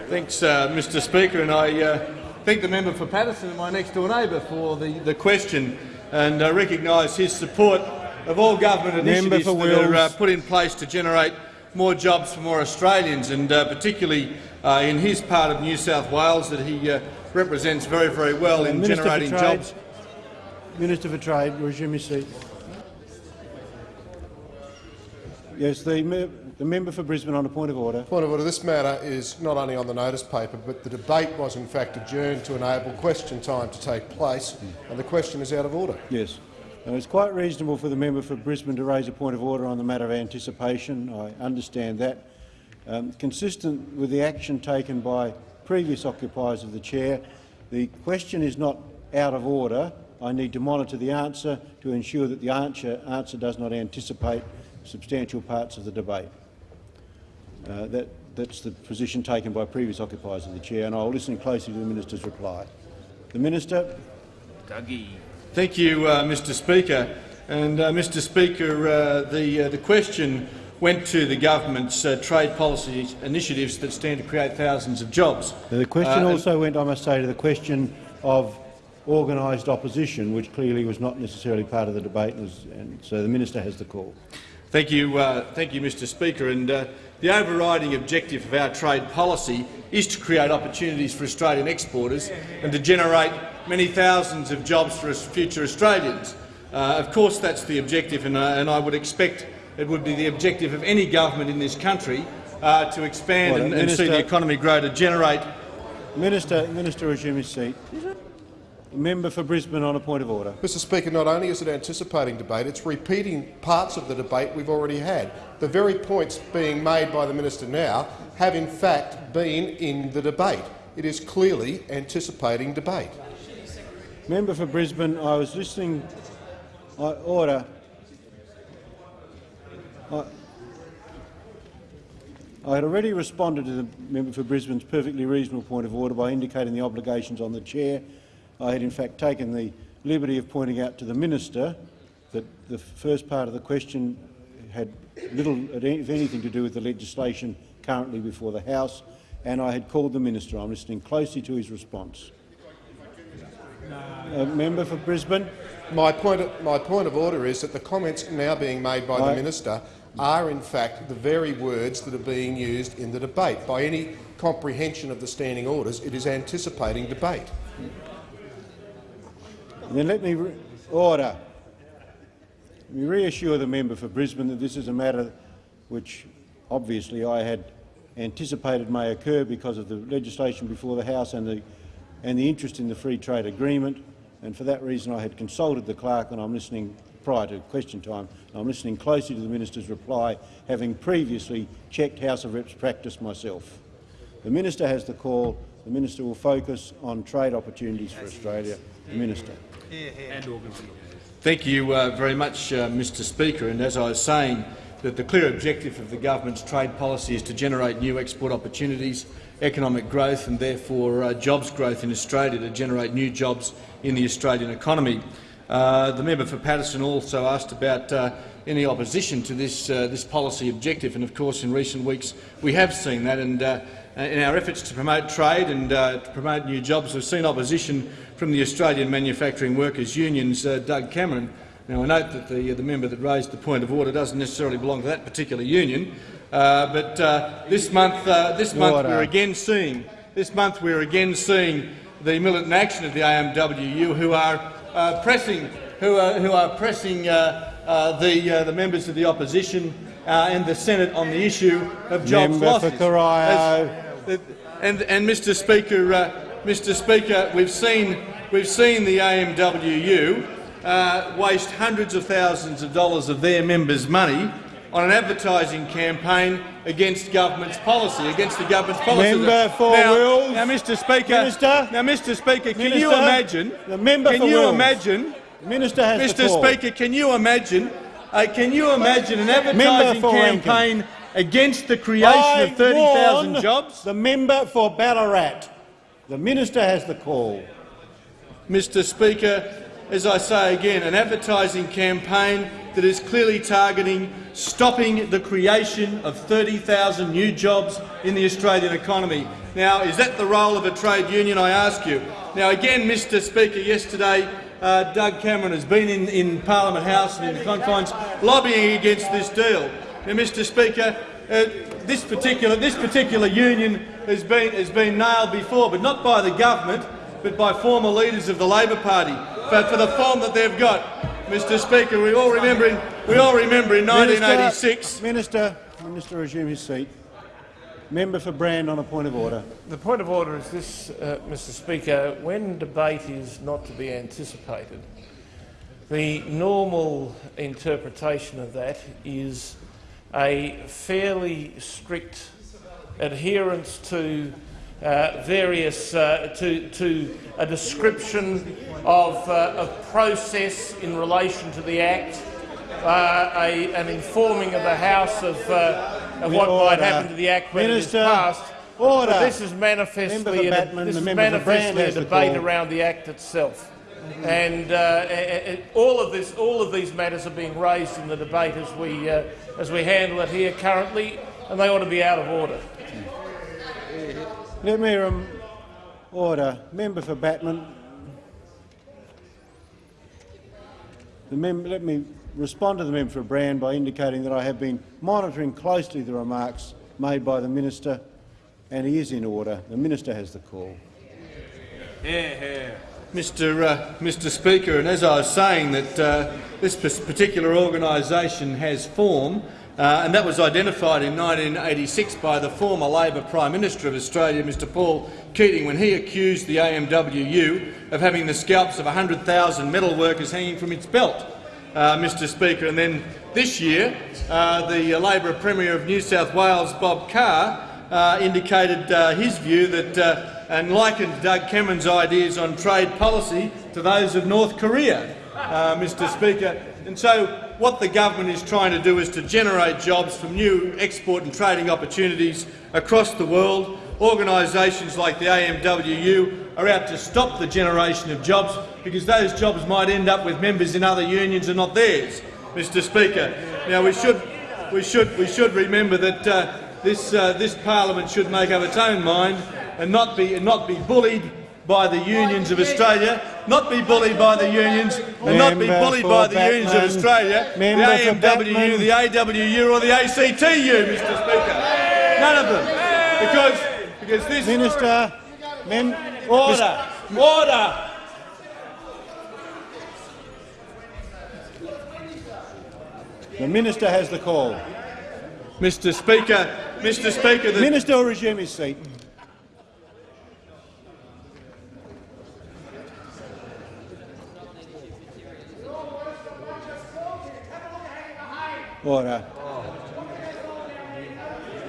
Thanks, uh, Mr Speaker, and I uh, thank the member for Paterson, and my next-door neighbour, for the, the question and uh, recognise his support of all government Member initiatives for that are uh, put in place to generate more jobs for more Australians, and uh, particularly uh, in his part of New South Wales that he uh, represents very, very well in Minister for generating Trade. jobs Minister for Trade, resume your seat. Yes, the, me the member for Brisbane on a point of order. Point of order. This matter is not only on the notice paper, but the debate was in fact adjourned to enable question time to take place, and the question is out of order. Yes. Now, it's quite reasonable for the member for Brisbane to raise a point of order on the matter of anticipation. I understand that. Um, consistent with the action taken by previous occupiers of the chair, the question is not out of order. I need to monitor the answer to ensure that the answer, answer does not anticipate substantial parts of the debate. Uh, that, that's the position taken by previous occupiers of the chair, and I will listen closely to the minister's reply. The minister. Dougie. Thank you, uh, Mr. Speaker. And uh, Mr. Speaker, uh, the uh, the question went to the government's uh, trade policy initiatives that stand to create thousands of jobs. The question also went, I must say, to the question of organised opposition, which clearly was not necessarily part of the debate, and, was, and so the minister has the call. Thank you, uh, thank you, Mr. Speaker. And uh, the overriding objective of our trade policy is to create opportunities for Australian exporters and to generate many thousands of jobs for future Australians. Uh, of course, that's the objective, and, uh, and, I would expect it would be the objective of any government in this country uh, to expand well, and, and see the economy grow to generate. Minister, Minister, resume his seat. Member for Brisbane on a point of order. Mr Speaker, not only is it anticipating debate, it's repeating parts of the debate we've already had. The very points being made by the minister now have in fact been in the debate. It is clearly anticipating debate. Member for Brisbane, I was listening. I order. I, I had already responded to the member for Brisbane's perfectly reasonable point of order by indicating the obligations on the chair I had in fact taken the liberty of pointing out to the minister that the first part of the question had little, if anything, to do with the legislation currently before the House, and I had called the minister. I'm listening closely to his response. A member for Brisbane. My point, of, my point of order is that the comments now being made by I, the minister are in fact the very words that are being used in the debate. By any comprehension of the standing orders, it is anticipating debate. Then let me order. Let me reassure the member for Brisbane that this is a matter which obviously I had anticipated may occur because of the legislation before the House and the, and the interest in the free trade agreement. And for that reason I had consulted the clerk and I'm listening prior to question time. I'm listening closely to the minister's reply, having previously checked House of Reps practice myself. The minister has the call. The minister will focus on trade opportunities for Australia. The minister. Thank you uh, very much, uh, Mr Speaker. And as I was saying, that the clear objective of the government's trade policy is to generate new export opportunities, economic growth and therefore uh, jobs growth in Australia to generate new jobs in the Australian economy. Uh, the member for Paterson also asked about uh, any opposition to this, uh, this policy objective, and of course in recent weeks we have seen that. And in our efforts to promote trade and to promote new jobs, we've seen opposition from the Australian Manufacturing Workers Union's uh, Doug Cameron. Now, I note that the, uh, the member that raised the point of order doesn't necessarily belong to that particular union, uh, but uh, this month, uh, this month we're again seeing this month we're again seeing the militant action of the AMWU, who are uh, pressing, who are, who are pressing the the members of the opposition and the Senate on the issue of jobs member losses. For As, and, and Mr. Speaker, Mr Speaker, we've seen, we've seen the AMWU uh, waste hundreds of thousands of dollars of their members' money on an advertising campaign against government's policy, against the government's policy. Member for now, Wills. Now, Mr. Speaker, Minister, now, Mr. Speaker, can Minister, you imagine? The member can for you Wills. imagine? The Minister has Mr. Speaker, can you imagine? Uh, can you imagine an advertising campaign Rankin. against the creation I of 30,000 jobs? The member for Ballarat. The minister has the call. Mr Speaker, as I say again, an advertising campaign that is clearly targeting stopping the creation of 30,000 new jobs in the Australian economy. Now, is that the role of a trade union, I ask you? Now, again, Mr Speaker, yesterday uh, Doug Cameron has been in, in Parliament House and in the confines lobbying against this deal. Now, Mr Speaker, uh, this, particular, this particular union has been, has been nailed before, but not by the government, but by former leaders of the Labor Party. for, for the form that they've got. Mr Speaker, we all remember in, we all remember in 1986— Minister, Minister, resume his seat. Member for Brand on a point of order. The point of order is this, uh, Mr Speaker. When debate is not to be anticipated, the normal interpretation of that is a fairly strict adherence to uh, various uh, to, to a description of, uh, of process in relation to the Act, uh, a, an informing of the House of, uh, of what Order. might happen to the Act when Minister, it is passed. order. But this is manifestly, a, Batman, this is member for Brand manifestly a debate around the Act itself. And uh, a- all of this, all of these matters are being raised in the debate as we uh, as we handle it here currently, and they ought to be out of order. Let me rem- order. Member for Batman. Mem- let me respond to the member for Brand by indicating that I have been monitoring closely the remarks made by the minister, and he is in order. The minister has the call. Mr, uh, Mr Speaker, and as I was saying, that uh, this particular organisation has form, uh, and that was identified in 1986 by the former Labor Prime Minister of Australia, Mr Paul Keating, when he accused the AMWU of having the scalps of 100,000 metal workers hanging from its belt. Uh, Mr Speaker, and then this year, uh, the Labor Premier of New South Wales, Bob Carr, uh, indicated uh, his view that uh, and likened Doug Cameron's ideas on trade policy to those of North Korea, Mr Speaker. And so what the government is trying to do is to generate jobs from new export and trading opportunities across the world. Organisations like the AMWU are out to stop the generation of jobs because those jobs might end up with members in other unions and not theirs, Mr Speaker. Now we should, we should, we should remember that uh, this, uh, this parliament should make up its own mind and not be, and not be bullied by the unions of Australia, not be bullied by the unions, and not be bullied by the unions of Australia, the AMWU, the AWU or the ACTU, Mr Speaker. None of them. Because, because this— Minister, mem- Order! Order! The minister has the call. Mr Speaker, Mr Speaker, the Minister will resume his seat. Order.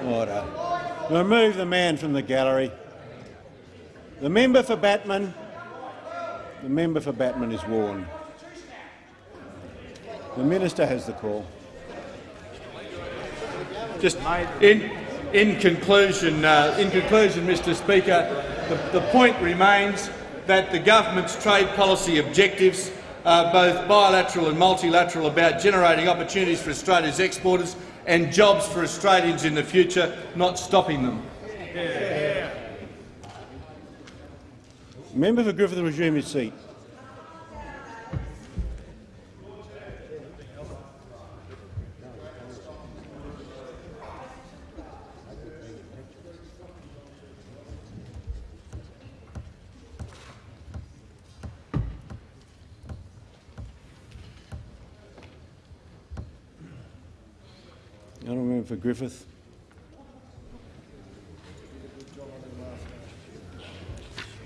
Order. Remove the man from the gallery. The member for Batman. The member for Batman is warned. The minister has the call. Just in, in conclusion, uh, in conclusion, Mr. Speaker, the, the point remains that the government's trade policy objectives are both bilateral and multilateral about generating opportunities for Australia's exporters and jobs for Australians in the future, not stopping them. Member for Griffith resume his seat. Honourable member for Griffith.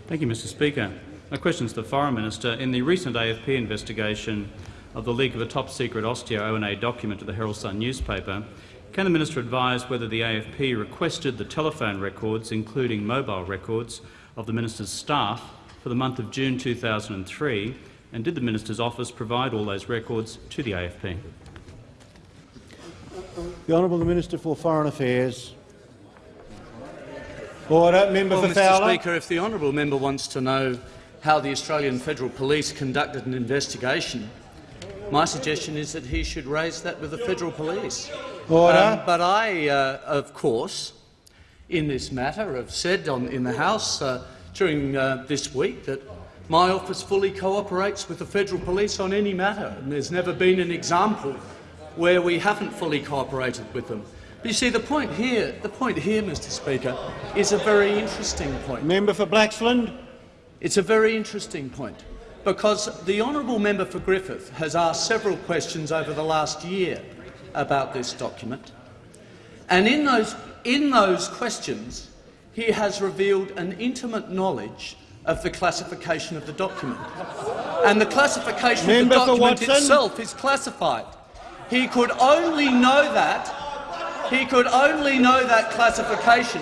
Thank you, Mr Speaker. My question is to the Foreign Minister. In the recent AFP investigation of the leak of a top-secret AUSTEO ONA document to the Herald Sun newspaper, can the minister advise whether the AFP requested the telephone records, including mobile records, of the minister's staff for the month of June 2003, and did the minister's office provide all those records to the AFP? The Honourable Minister for Foreign Affairs. Order. Member Well, for Mr Fowler. Speaker, if the honourable member wants to know how the Australian Federal Police conducted an investigation, my suggestion is that he should raise that with the Federal Police. Order. Um, but I, uh, of course, in this matter, have said on, in the House uh, during uh, this week that my office fully cooperates with the Federal Police on any matter, and there's never been an example where we haven't fully cooperated with them. But you see, the point here, the point here, Mr. Speaker, is a very interesting point. Member for Blaxland. It's a very interesting point. because the honourable member for Griffith has asked several questions over the last year about this document, and in those, in those questions he has revealed an intimate knowledge of the classification of the document. And the classification Member of the document itself is classified. He could only know that he could only know that classification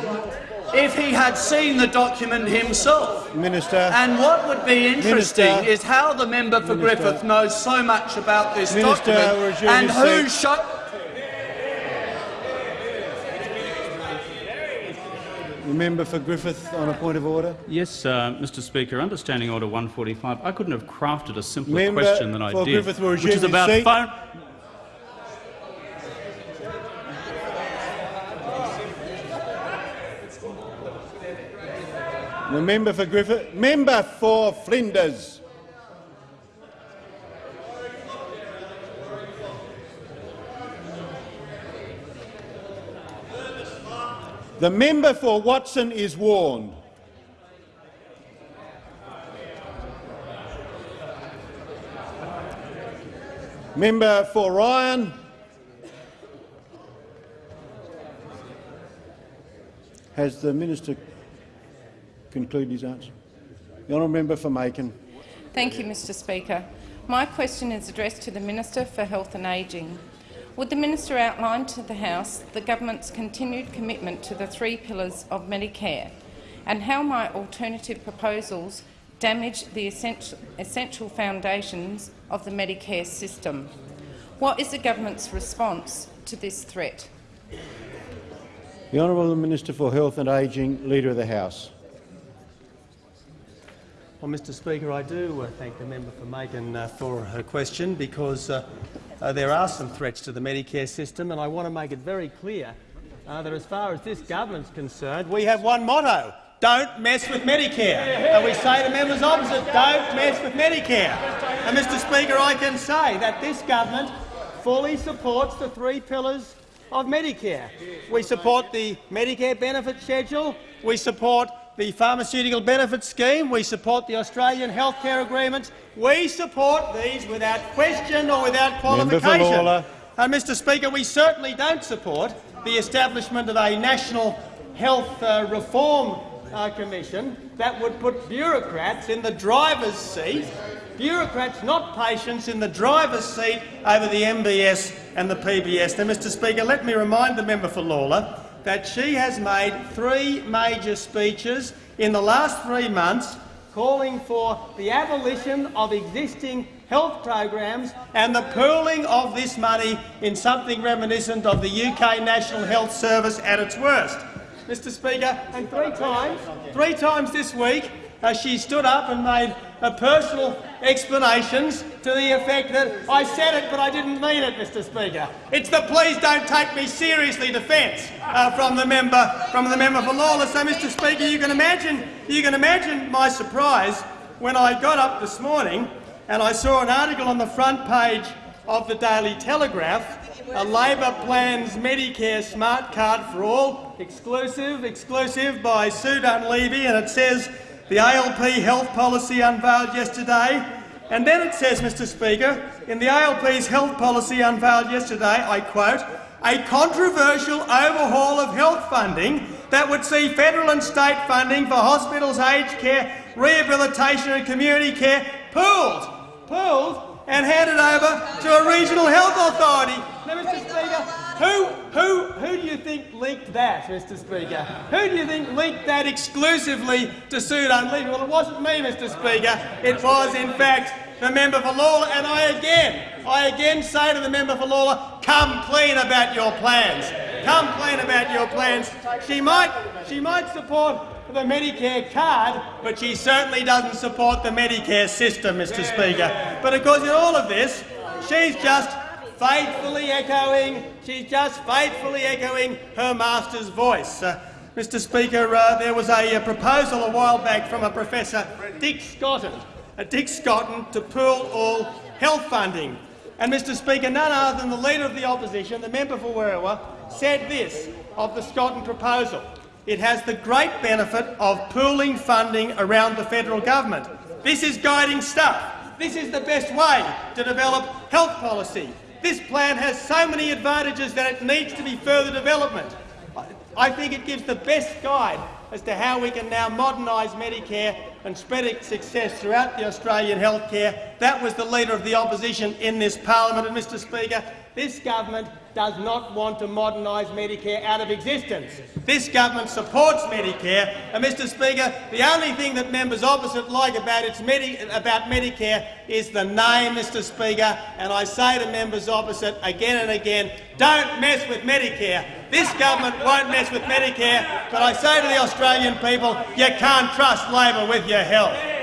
if he had seen the document himself. Minister. And what would be interesting Minister. is how the member for Minister. Griffith knows so much about this Minister, document resume and your who seat. showed. The member for Griffith on a point of order. Yes, uh, Mr Speaker. Understanding Order 145, I couldn't have crafted a simpler Member question than I did, Griffith which is about seat. phone. The member for Griffith. Member for Flinders. The member for Watson is warned. Member for Ryan. Has the minister concluded his answer? The honourable member for Makin. Thank you, Mr Speaker. My question is addressed to the Minister for Health and Ageing. Would the minister outline to the House the government's continued commitment to the three pillars of Medicare and how my alternative proposals damage the essential, essential foundations of the Medicare system? What is the government's response to this threat? The honourable Minister for Health and Ageing, Leader of the House. Well, Mr Speaker, I do uh, thank the member for Makin uh, for her question because uh, uh, there are some threats to the Medicare system and I want to make it very clear uh, that as far as this government's concerned, we have one motto, don't mess with Medicare. And we say to members opposite, don't mess with Medicare. And Mr Speaker, I can say that this government fully supports the three pillars of Medicare. We support the Medicare benefit schedule, we support the pharmaceutical Benefits scheme, we support the Australian healthcare agreement. We support these without question or without qualification. And, Mr Speaker, we certainly don't support the establishment of a national health uh, reform uh, commission that would put bureaucrats in the driver's seat, bureaucrats, not patients, in the driver's seat over the MBS and the PBS. Now, Mr Speaker, let me remind the member for Lalor that she has made three major speeches in the last three months calling for the abolition of existing health programs and the pooling of this money in something reminiscent of the UK National Health Service at its worst. Mr Speaker, and three times, three times this week, uh, she stood up and made uh, personal explanations to the effect that I said it but I didn't mean it, Mr Speaker. It's the please don't take me seriously defence uh, from the member from the member for Lawless. So, Mr Speaker, you can imagine you can imagine my surprise when I got up this morning and I saw an article on the front page of the Daily Telegraph a Labor plans Medicare smart card for all, exclusive, exclusive by Sue Dunlevy, and it says the ALP health policy unveiled yesterday. And then it says, Mr Speaker, in the ALP's health policy unveiled yesterday, I quote, a controversial overhaul of health funding that would see federal and state funding for hospitals, aged care, rehabilitation and community care pooled, pooled and handed over to a regional health authority. Now, Mr Speaker, who, who, who do you think leaked that, Mr Speaker? Who do you think leaked that exclusively to Sue Dunlevy? Well, it wasn't me, Mr Speaker. It was, in fact, the member for Lalor. And I again, I again say to the member for Lalor, come clean about your plans. Come clean about your plans. She might, she might support the Medicare card, but she certainly doesn't support the Medicare system, Mr Speaker. But of course, in all of this, she's just faithfully echoing, she's just faithfully echoing her master's voice. Uh, Mr Speaker, uh, there was a, uh proposal a while back from a Professor Dick Scotton, uh, Dick Scotton, to pool all health funding. And Mr Speaker, none other than the Leader of the Opposition, the member for Werriwa, said this of the Scotton proposal. It has the great benefit of pooling funding around the federal government. This is guiding stuff. This is the best way to develop health policy. This plan has so many advantages that it needs to be further development. I think it gives the best guide as to how we can now modernise Medicare and spread its success throughout the Australian healthcare. That was the Leader of the Opposition in this parliament. And, Mr Speaker, this government does not want to modernise Medicare out of existence. This government supports Medicare, and, Mr Speaker, the only thing that members opposite like about, its Medi about Medicare is the name, Mr Speaker, and I say to members opposite again and again, don't mess with Medicare. This government won't mess with Medicare, but I say to the Australian people, you can't trust Labor with your health.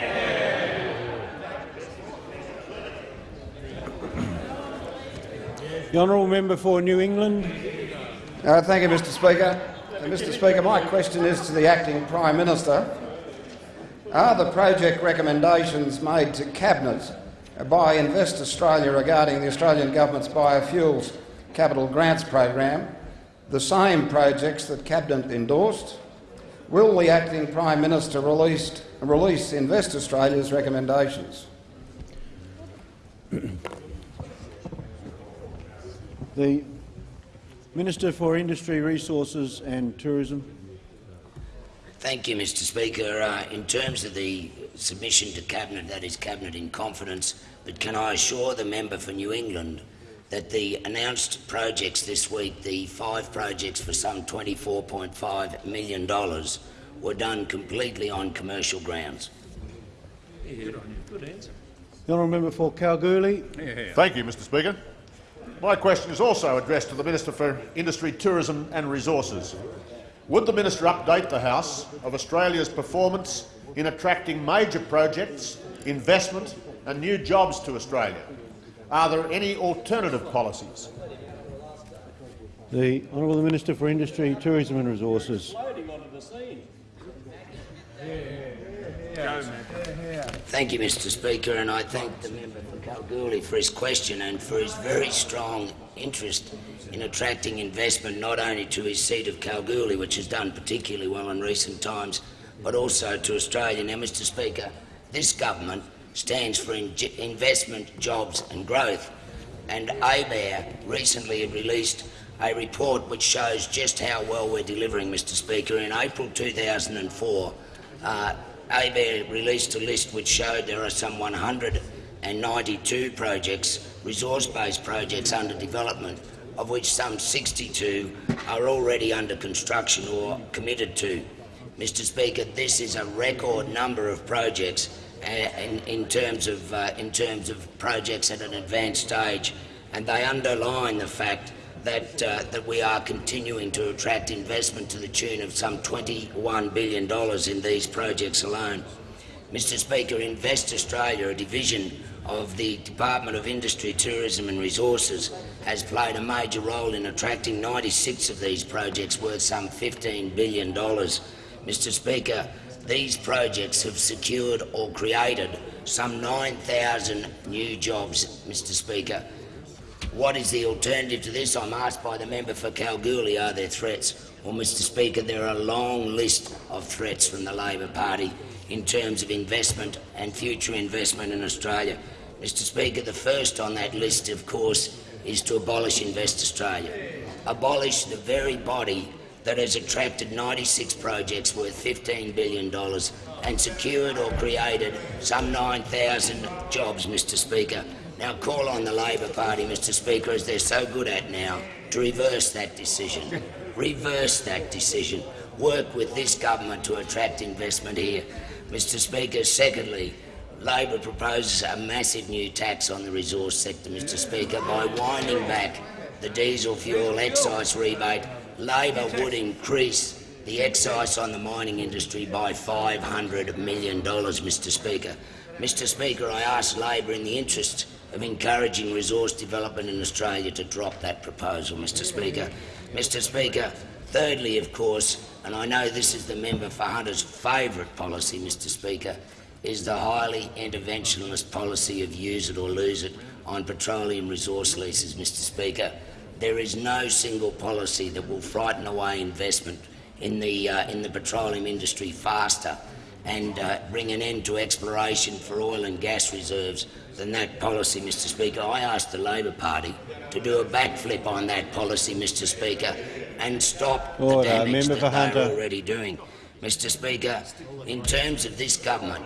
The honourable member for New England. Uh, thank you, Mr Speaker. Uh, Mr Speaker, my question is to the acting Prime Minister. Are the project recommendations made to Cabinet by Invest Australia regarding the Australian Government's biofuels capital grants program the same projects that Cabinet endorsed? Will the acting Prime Minister release, release Invest Australia's recommendations? The Minister for Industry, Resources and Tourism. Thank you, Mr Speaker. Uh, in terms of the submission to Cabinet, that is Cabinet in confidence, but can I assure the member for New England that the announced projects this week, the five projects for some $24.5 million, were done completely on commercial grounds. good answer. you The honourable member for Kalgoorlie. Thank you, Mr Speaker. My question is also addressed to the Minister for Industry, Tourism and Resources. Would the minister update the House of Australia's performance in attracting major projects, investment and new jobs to Australia? Are there any alternative policies? The Honourable Minister for Industry, Tourism and Resources. Thank you, Mr Speaker, and I thank the member for Kalgoorlie for his question and for his very strong interest in attracting investment not only to his seat of Kalgoorlie, which has done particularly well in recent times, but also to Australia. Now, Mr Speaker, this government stands for in investment, jobs and growth, and ABARE recently released a report which shows just how well we're delivering, Mr Speaker. In April 2004, uh, ABARE released a list which showed there are some 192 projects, resource-based projects under development, of which some 62 are already under construction or committed to. Mr Speaker, this is a record number of projects uh, in, in, terms of, uh, in terms of projects at an advanced stage, and they underline the fact that, uh, that we are continuing to attract investment to the tune of some $21 billion in these projects alone. Mr Speaker, Invest Australia, a division of the Department of Industry, Tourism and Resources, has played a major role in attracting 96 of these projects worth some $15 billion. Mr Speaker, these projects have secured or created some 9,000 new jobs, Mr Speaker, what is the alternative to this? I'm asked by the member for Kalgoorlie, are there threats? Well, Mr Speaker, there are a long list of threats from the Labor Party in terms of investment and future investment in Australia. Mr Speaker, the first on that list, of course, is to abolish Invest Australia. Abolish the very body that has attracted 96 projects worth $15 billion and secured or created some 9,000 jobs, Mr Speaker. Now call on the Labor Party, Mr Speaker, as they're so good at now, to reverse that decision. reverse that decision. Work with this government to attract investment here. Mr Speaker, secondly, Labor proposes a massive new tax on the resource sector, Mr Speaker. By winding back the diesel fuel excise rebate, Labor would increase the excise on the mining industry by $500 million, Mr Speaker. Mr Speaker, I ask Labor in the interest of encouraging resource development in Australia to drop that proposal, Mr Speaker. Mr Speaker, thirdly, of course, and I know this is the member for Hunter's favourite policy, Mr Speaker, is the highly interventionist policy of use it or lose it on petroleum resource leases, Mr Speaker. There is no single policy that will frighten away investment in the, uh, in the petroleum industry faster and uh, bring an end to exploration for oil and gas reserves than that policy, Mr Speaker. I asked the Labor Party to do a backflip on that policy, Mr Speaker, and stop Order. the damage Member that they're already doing. Mr Speaker, in terms of this government,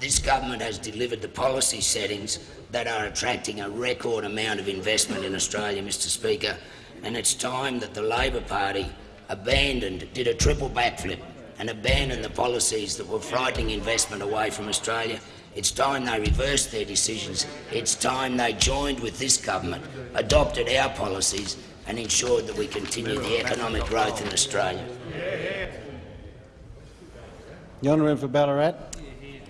this government has delivered the policy settings that are attracting a record amount of investment in Australia, Mr Speaker, and it's time that the Labor Party abandoned, did a triple backflip and abandoned the policies that were frightening investment away from Australia. It's time they reversed their decisions. It's time they joined with this government, adopted our policies and ensured that we continue the economic growth in Australia. The honourable for Ballarat.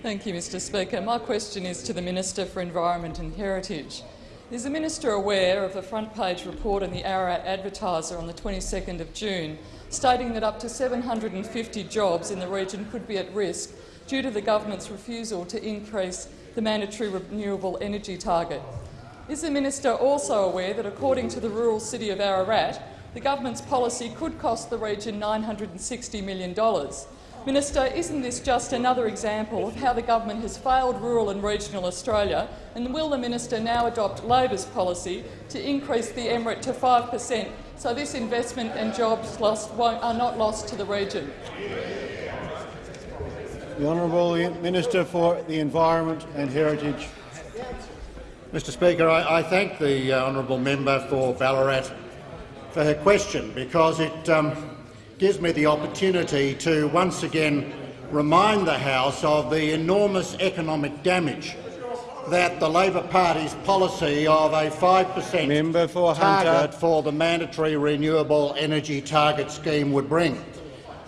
Thank you, Mr Speaker. My question is to the Minister for Environment and Heritage. Is the minister aware of the front page report in the Ararat Advertiser on the 22nd of June stating that up to 750 jobs in the region could be at risk due to the government's refusal to increase the mandatory renewable energy target? Is the minister also aware that according to the rural city of Ararat, the government's policy could cost the region $960 million? Minister, isn't this just another example of how the government has failed rural and regional Australia, and will the minister now adopt Labor's policy to increase the MRET to 5 per cent so this investment and jobs lost are not lost to the region? The Honourable Minister for the Environment and Heritage. Mr Speaker, I, I thank the uh, honourable member for Ballarat for her question because it um, gives me the opportunity to once again remind the House of the enormous economic damage that the Labor Party's policy of a 5 per cent target for the mandatory renewable energy target scheme would bring.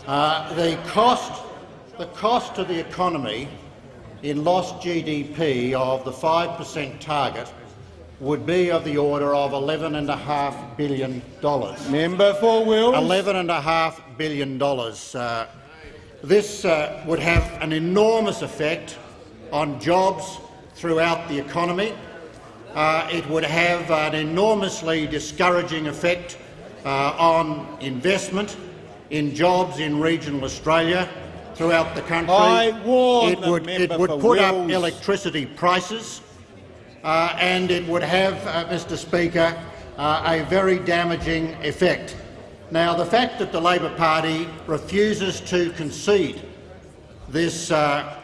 Uh, the cost, the cost to the economy in lost GDP of the 5 per cent target would be of the order of $11.5 billion. Member for Wills. $11.5 billion. Uh, this uh, would have an enormous effect on jobs throughout the economy. Uh, it would have an enormously discouraging effect uh, on investment in jobs in regional Australia throughout the country. I warn it would, it would put up electricity prices uh, and it would have, uh, Mr Speaker, uh, a very damaging effect. Now, the fact that the Labor Party refuses to concede this uh,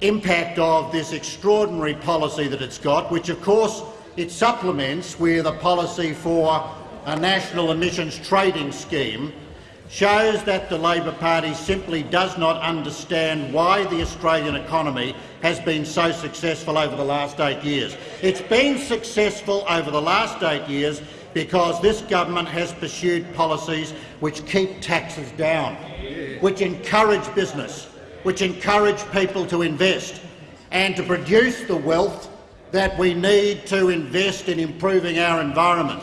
impact of this extraordinary policy that it's got, which of course it supplements with a policy for a national emissions trading scheme, shows that the Labor Party simply does not understand why the Australian economy has been so successful over the last eight years. It's been successful over the last eight years because this government has pursued policies which keep taxes down, which encourage business, which encourage people to invest and to produce the wealth that we need to invest in improving our environment.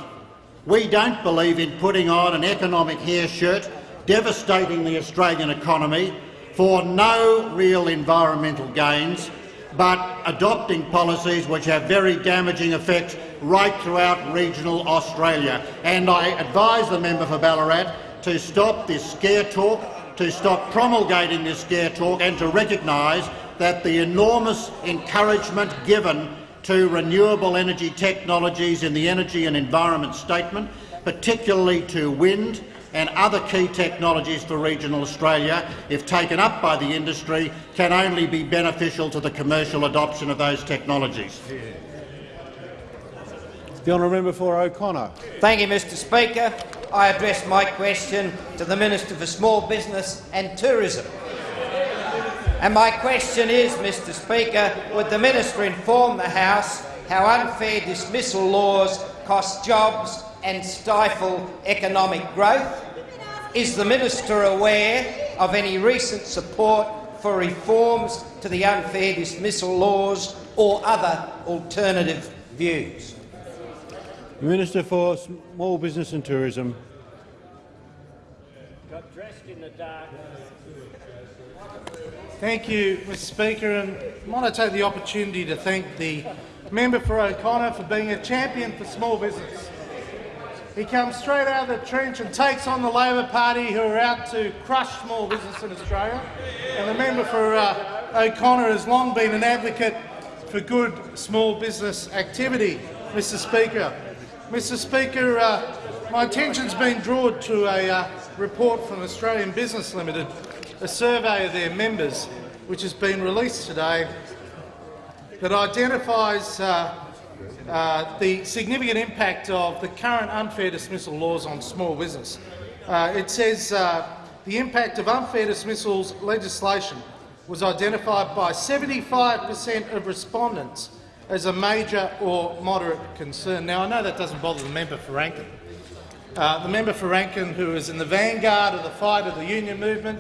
We don't believe in putting on an economic hair shirt, devastating the Australian economy for no real environmental gains, but adopting policies which have very damaging effects right throughout regional Australia. And I advise the member for Ballarat to stop this scare talk, to stop promulgating this scare talk and to recognise that the enormous encouragement given to renewable energy technologies in the Energy and Environment Statement, particularly to wind and other key technologies for regional Australia, if taken up by the industry, can only be beneficial to the commercial adoption of those technologies. The honourable member for O'Connor. Thank you, Mr Speaker. I address my question to the Minister for Small Business and Tourism. And my question is, Mr Speaker, would the minister inform the House how unfair dismissal laws cost jobs and stifle economic growth? Is the minister aware of any recent support for reforms to the unfair dismissal laws or other alternative views? The Minister for Small Business and Tourism. Got dressed in the dark. Thank you, Mr Speaker, and I want to take the opportunity to thank the member for O'Connor for being a champion for small business. He comes straight out of the trench and takes on the Labor Party, who are out to crush small business in Australia. And the member for uh, O'Connor has long been an advocate for good small business activity, Mr Speaker. Mr Speaker, uh, my attention's been drawn to a uh, report from Australian Business Limited, a survey of their members, which has been released today, that identifies uh, uh, the significant impact of the current unfair dismissal laws on small business. Uh, it says uh, the impact of unfair dismissals legislation was identified by 75 per cent of respondents as a major or moderate concern. Now, I know that doesn't bother the member for Rankin. Uh, the member for Rankin, who is in the vanguard of the fight of the union movement,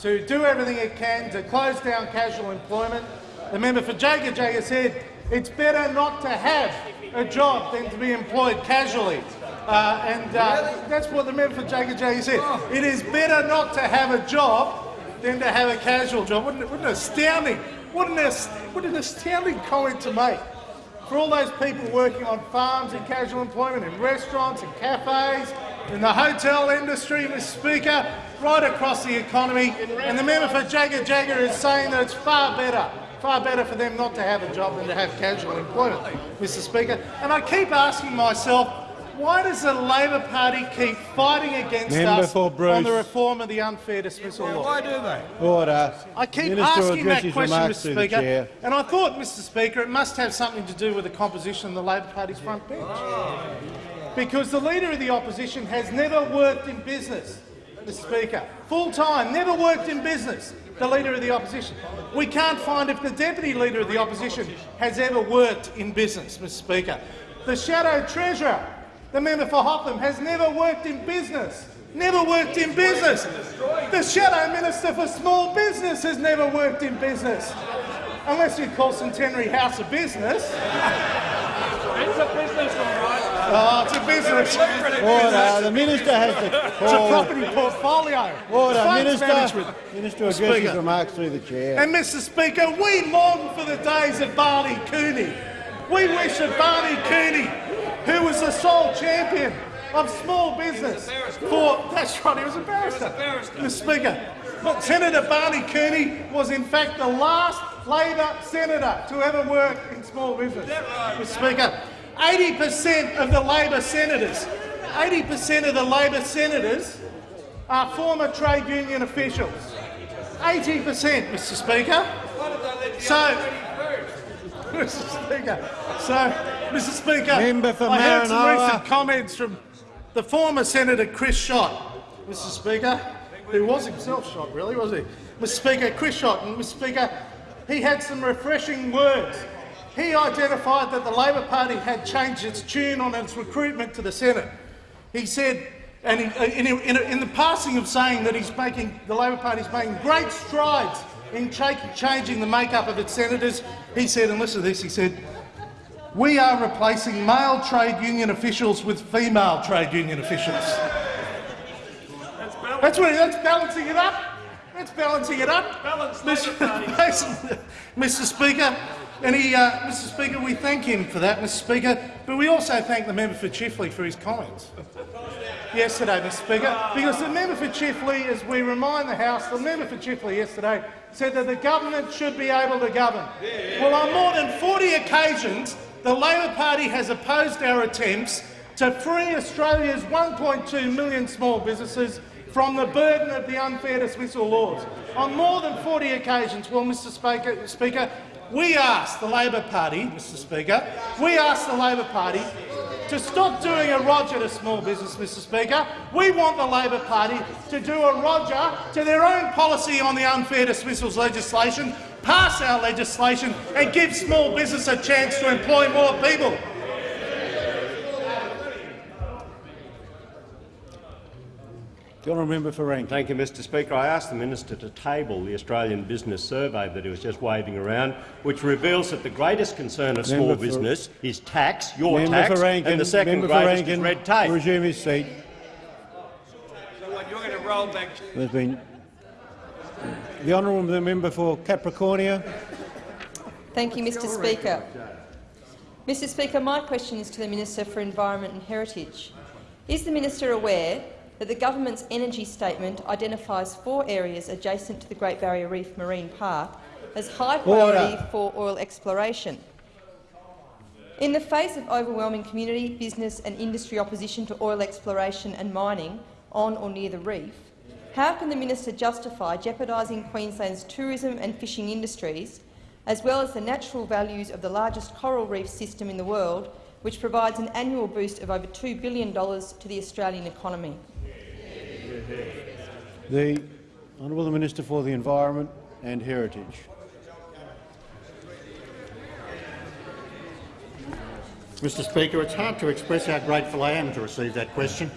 to do everything it can to close down casual employment. The member for Jaga Jaga said it's better not to have a job than to be employed casually. Uh, and uh, that's what the member for Jaga Jaga said. It is better not to have a job than to have a casual job. What an, what an astounding, what an, what an astounding comment to make. For all those people working on farms and casual employment, in restaurants and cafes, in the hotel industry, Mr Speaker, right across the economy. And the member for Jaga Jaga is saying that it's far better, far better for them not to have a job than to have casual employment, Mr Speaker. And I keep asking myself, why does the Labor Party keep fighting against Member us on the reform of the unfair dismissal law? Why do they? Order. I keep Minister asking that question, Mr Speaker, and I thought, Mr Speaker, it must have something to do with the composition of the Labor Party's front bench. Ah. Because the Leader of the Opposition has never worked in business, Mr Speaker. Full time, never worked in business, the Leader of the Opposition. We can't find if the Deputy Leader of the Opposition has ever worked in business, Mr Speaker. The Shadow Treasurer, the member for Hotham, has never worked in business. Never worked in business. The Shadow Minister for Small Business has never worked in business. Unless you call Centenary House a business. It's a business, all right. Oh, it's a business. Order. The minister has to It's a property portfolio. Order. Funds Minister. management. Minister will Mr. address his Speaker. remarks through the chair. And Mr Speaker, we long for the days of Barney Cooney. We wish that Barney Cooney, who was the sole champion of small business for, that's right, he was a barrister. Mr Speaker, but Senator Barney Cooney was in fact the last Labor senator to ever work in small business. Mr Speaker, 80% of the Labor senators, 80% of the Labor senators are former trade union officials. 80%, Mr Speaker. So, Mr Speaker, so, Mr Speaker, Member for I heard some recent comments from the former Senator Chris Schacht, Mr Speaker, who was himself shot, really, was he? Mr Speaker, Chris Schacht, and Mr Speaker, he had some refreshing words. He identified that the Labor Party had changed its tune on its recruitment to the Senate. He said, and in, uh, in, in, in the passing of saying that he's making, the Labor Party is making great strides in cha- changing the makeup of its senators, he said, and listen to this, he said, we are replacing male trade union officials with female trade union officials. That's what that's balancing it up. That's balancing it up. Mr. Mr. Speaker, and he, uh, Mr. Speaker, we thank him for that, Mr. Speaker, but we also thank the member for Chifley for his comments yesterday, Mr. Speaker, because the member for Chifley, as we remind the House, the member for Chifley yesterday said that the government should be able to govern. Well, on more than 40 occasions, the Labor Party has opposed our attempts to free Australia's 1.2 million small businesses from the burden of the unfair dismissal laws. On more than 40 occasions, well, Mr Speaker, Speaker we asked the Labor Party, Mr Speaker, we asked the Labor Party to stop doing a Roger to small business, Mr Speaker. We want the Labor Party to do a Roger to their own policy on the unfair dismissals legislation, pass our legislation and give small business a chance to employ more people. The honourable member for Rankin. Thank you, Mr Speaker. I asked the minister to table the Australian Business Survey that he was just waving around, which reveals that the greatest concern of small Member for- business is tax, your member tax, for Rankin. and the second member for greatest is Rankin. red tape. Resume his seat. So what, you're going to roll back? There's been the honourable member for Capricornia. Thank you, Mr Speaker. Mr Speaker, my question is to the Minister for Environment and Heritage. Is the minister aware that the government's energy statement identifies four areas adjacent to the Great Barrier Reef Marine Park as high priority Order. for oil exploration? In the face of overwhelming community, business and industry opposition to oil exploration and mining on or near the reef, how can the minister justify jeopardising Queensland's tourism and fishing industries, as well as the natural values of the largest coral reef system in the world, which provides an annual boost of over $2 billion to the Australian economy? The Honourable Minister for the Environment and Heritage. Mr Speaker, it's hard to express how grateful I am to receive that question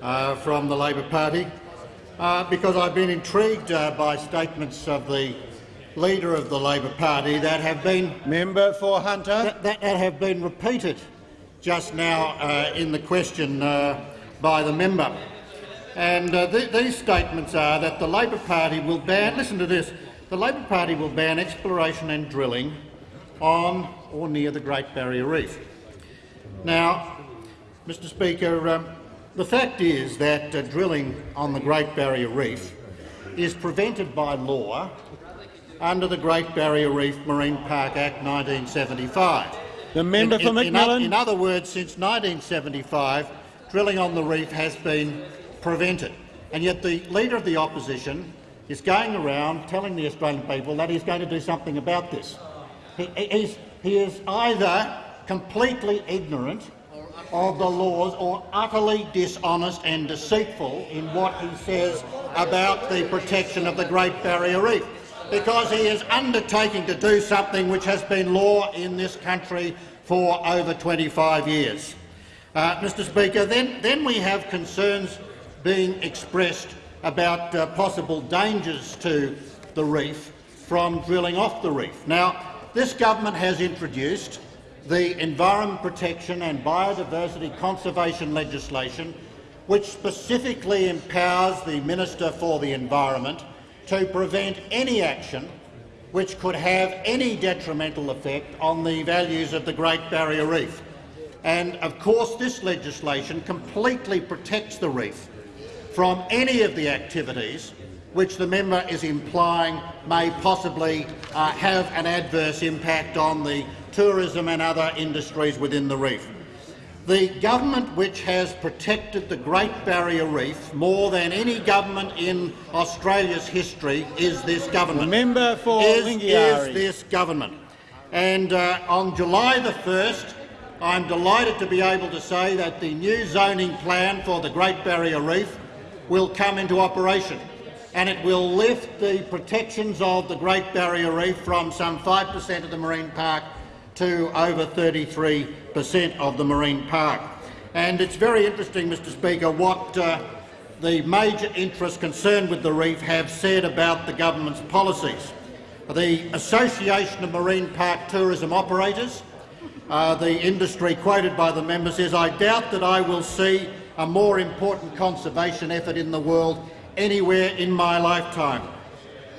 uh, from the Labor Party, uh, because I've been intrigued uh, by statements of the leader of the Labor Party that have been member for Hunter that, that, that have been repeated just now uh, in the question uh, by the member. And uh, th these statements are that the Labor Party will ban. Listen to this: the Labor Party will ban exploration and drilling on or near the Great Barrier Reef. Now, Mr Speaker, um, the fact is that uh, drilling on the Great Barrier Reef is prevented by law under the Great Barrier Reef Marine Park Act 1975. The member in, for in, in, in other words, since 1975, drilling on the reef has been prevented. And yet the Leader of the Opposition is going around telling the Australian people that he's going to do something about this. He, he is either completely ignorant of the laws or utterly dishonest and deceitful in what he says about the protection of the Great Barrier Reef, because he is undertaking to do something which has been law in this country for over 25 years. Uh, Mr Speaker, then, then we have concerns being expressed about uh, possible dangers to the reef from drilling off the reef. Now, this government has introduced the Environment Protection and Biodiversity Conservation legislation, which specifically empowers the Minister for the Environment to prevent any action which could have any detrimental effect on the values of the Great Barrier Reef. And of course this legislation completely protects the reef from any of the activities which the member is implying may possibly uh, have an adverse impact on the tourism and other industries within the reef. The government which has protected the Great Barrier Reef more than any government in Australia's history is this government. The member for is, is this government. And uh, on July the 1st, I'm delighted to be able to say that the new zoning plan for the Great Barrier Reef will come into operation and it will lift the protections of the Great Barrier Reef from some 5 per cent of the marine park to over 33 per cent of the marine park. And it's very interesting, Mr Speaker, what uh, the major interests concerned with the reef have said about the government's policies. The Association of Marine Park Tourism Operators, uh, the industry quoted by the member, says, I doubt that I will see a more important conservation effort in the world anywhere in my lifetime.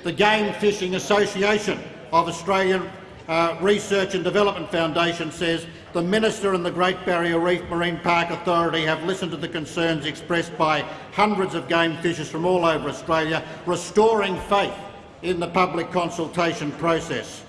The Game Fishing Association of Australian uh, Research and Development Foundation says the Minister and the Great Barrier Reef Marine Park Authority have listened to the concerns expressed by hundreds of game fishers from all over Australia, restoring faith in the public consultation process.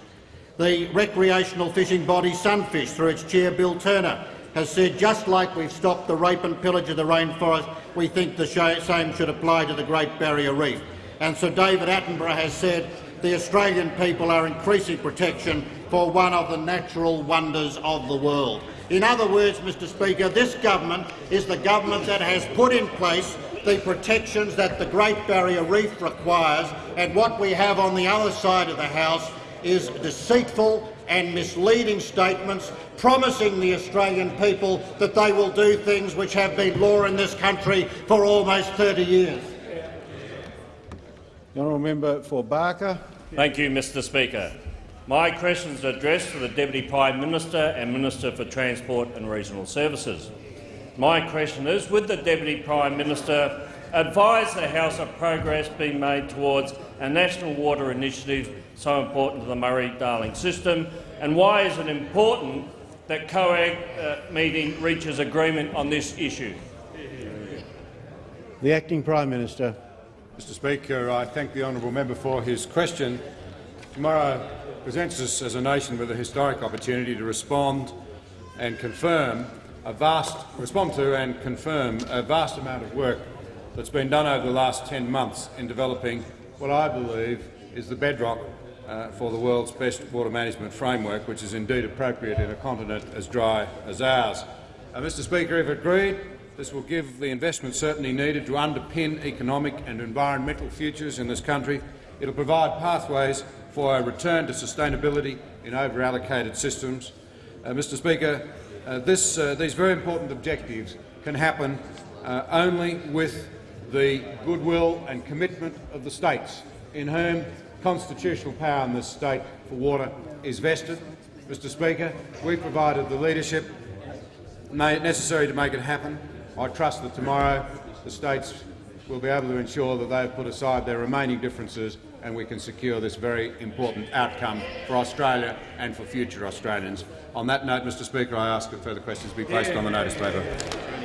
The recreational fishing body Sunfish, through its chair Bill Turner, has said just like we've stopped the rape and pillage of the rainforest, we think the same should apply to the Great Barrier Reef. And Sir David Attenborough has said the Australian people are increasing protection for one of the natural wonders of the world. In other words, Mr Speaker, this government is the government that has put in place the protections that the Great Barrier Reef requires, and what we have on the other side of the House is deceitful and misleading statements promising the Australian people that they will do things which have been law in this country for almost 30 years. The honourable member for Barker. Thank you, Mr Speaker. My question is addressed to the Deputy Prime Minister and Minister for Transport and Regional Services. My question is, would the Deputy Prime Minister advise the House of progress being made towards a national water initiative so important to the Murray-Darling system, and why is it important that COAG uh, meeting reaches agreement on this issue? The Acting Prime Minister. Mr Speaker, I thank the honourable member for his question. Tomorrow presents us as a nation with a historic opportunity to respond and confirm a vast respond to and confirm a vast amount of work that's been done over the last 10 months in developing what I believe is the bedrock uh, for the world's best water management framework, which is indeed appropriate in a continent as dry as ours. Uh, Mr Speaker, if agreed, this will give the investment certainty needed to underpin economic and environmental futures in this country. It will provide pathways for a return to sustainability in over-allocated systems. Uh, Mr Speaker, uh, this, uh, these very important objectives can happen uh, only with the goodwill and commitment of the states, in whom constitutional power in this state for water is vested. Mr Speaker, we provided the leadership necessary to make it happen. I trust that tomorrow the states will be able to ensure that they have put aside their remaining differences and we can secure this very important outcome for Australia and for future Australians. On that note, Mr Speaker, I ask that further questions be placed on the notice paper.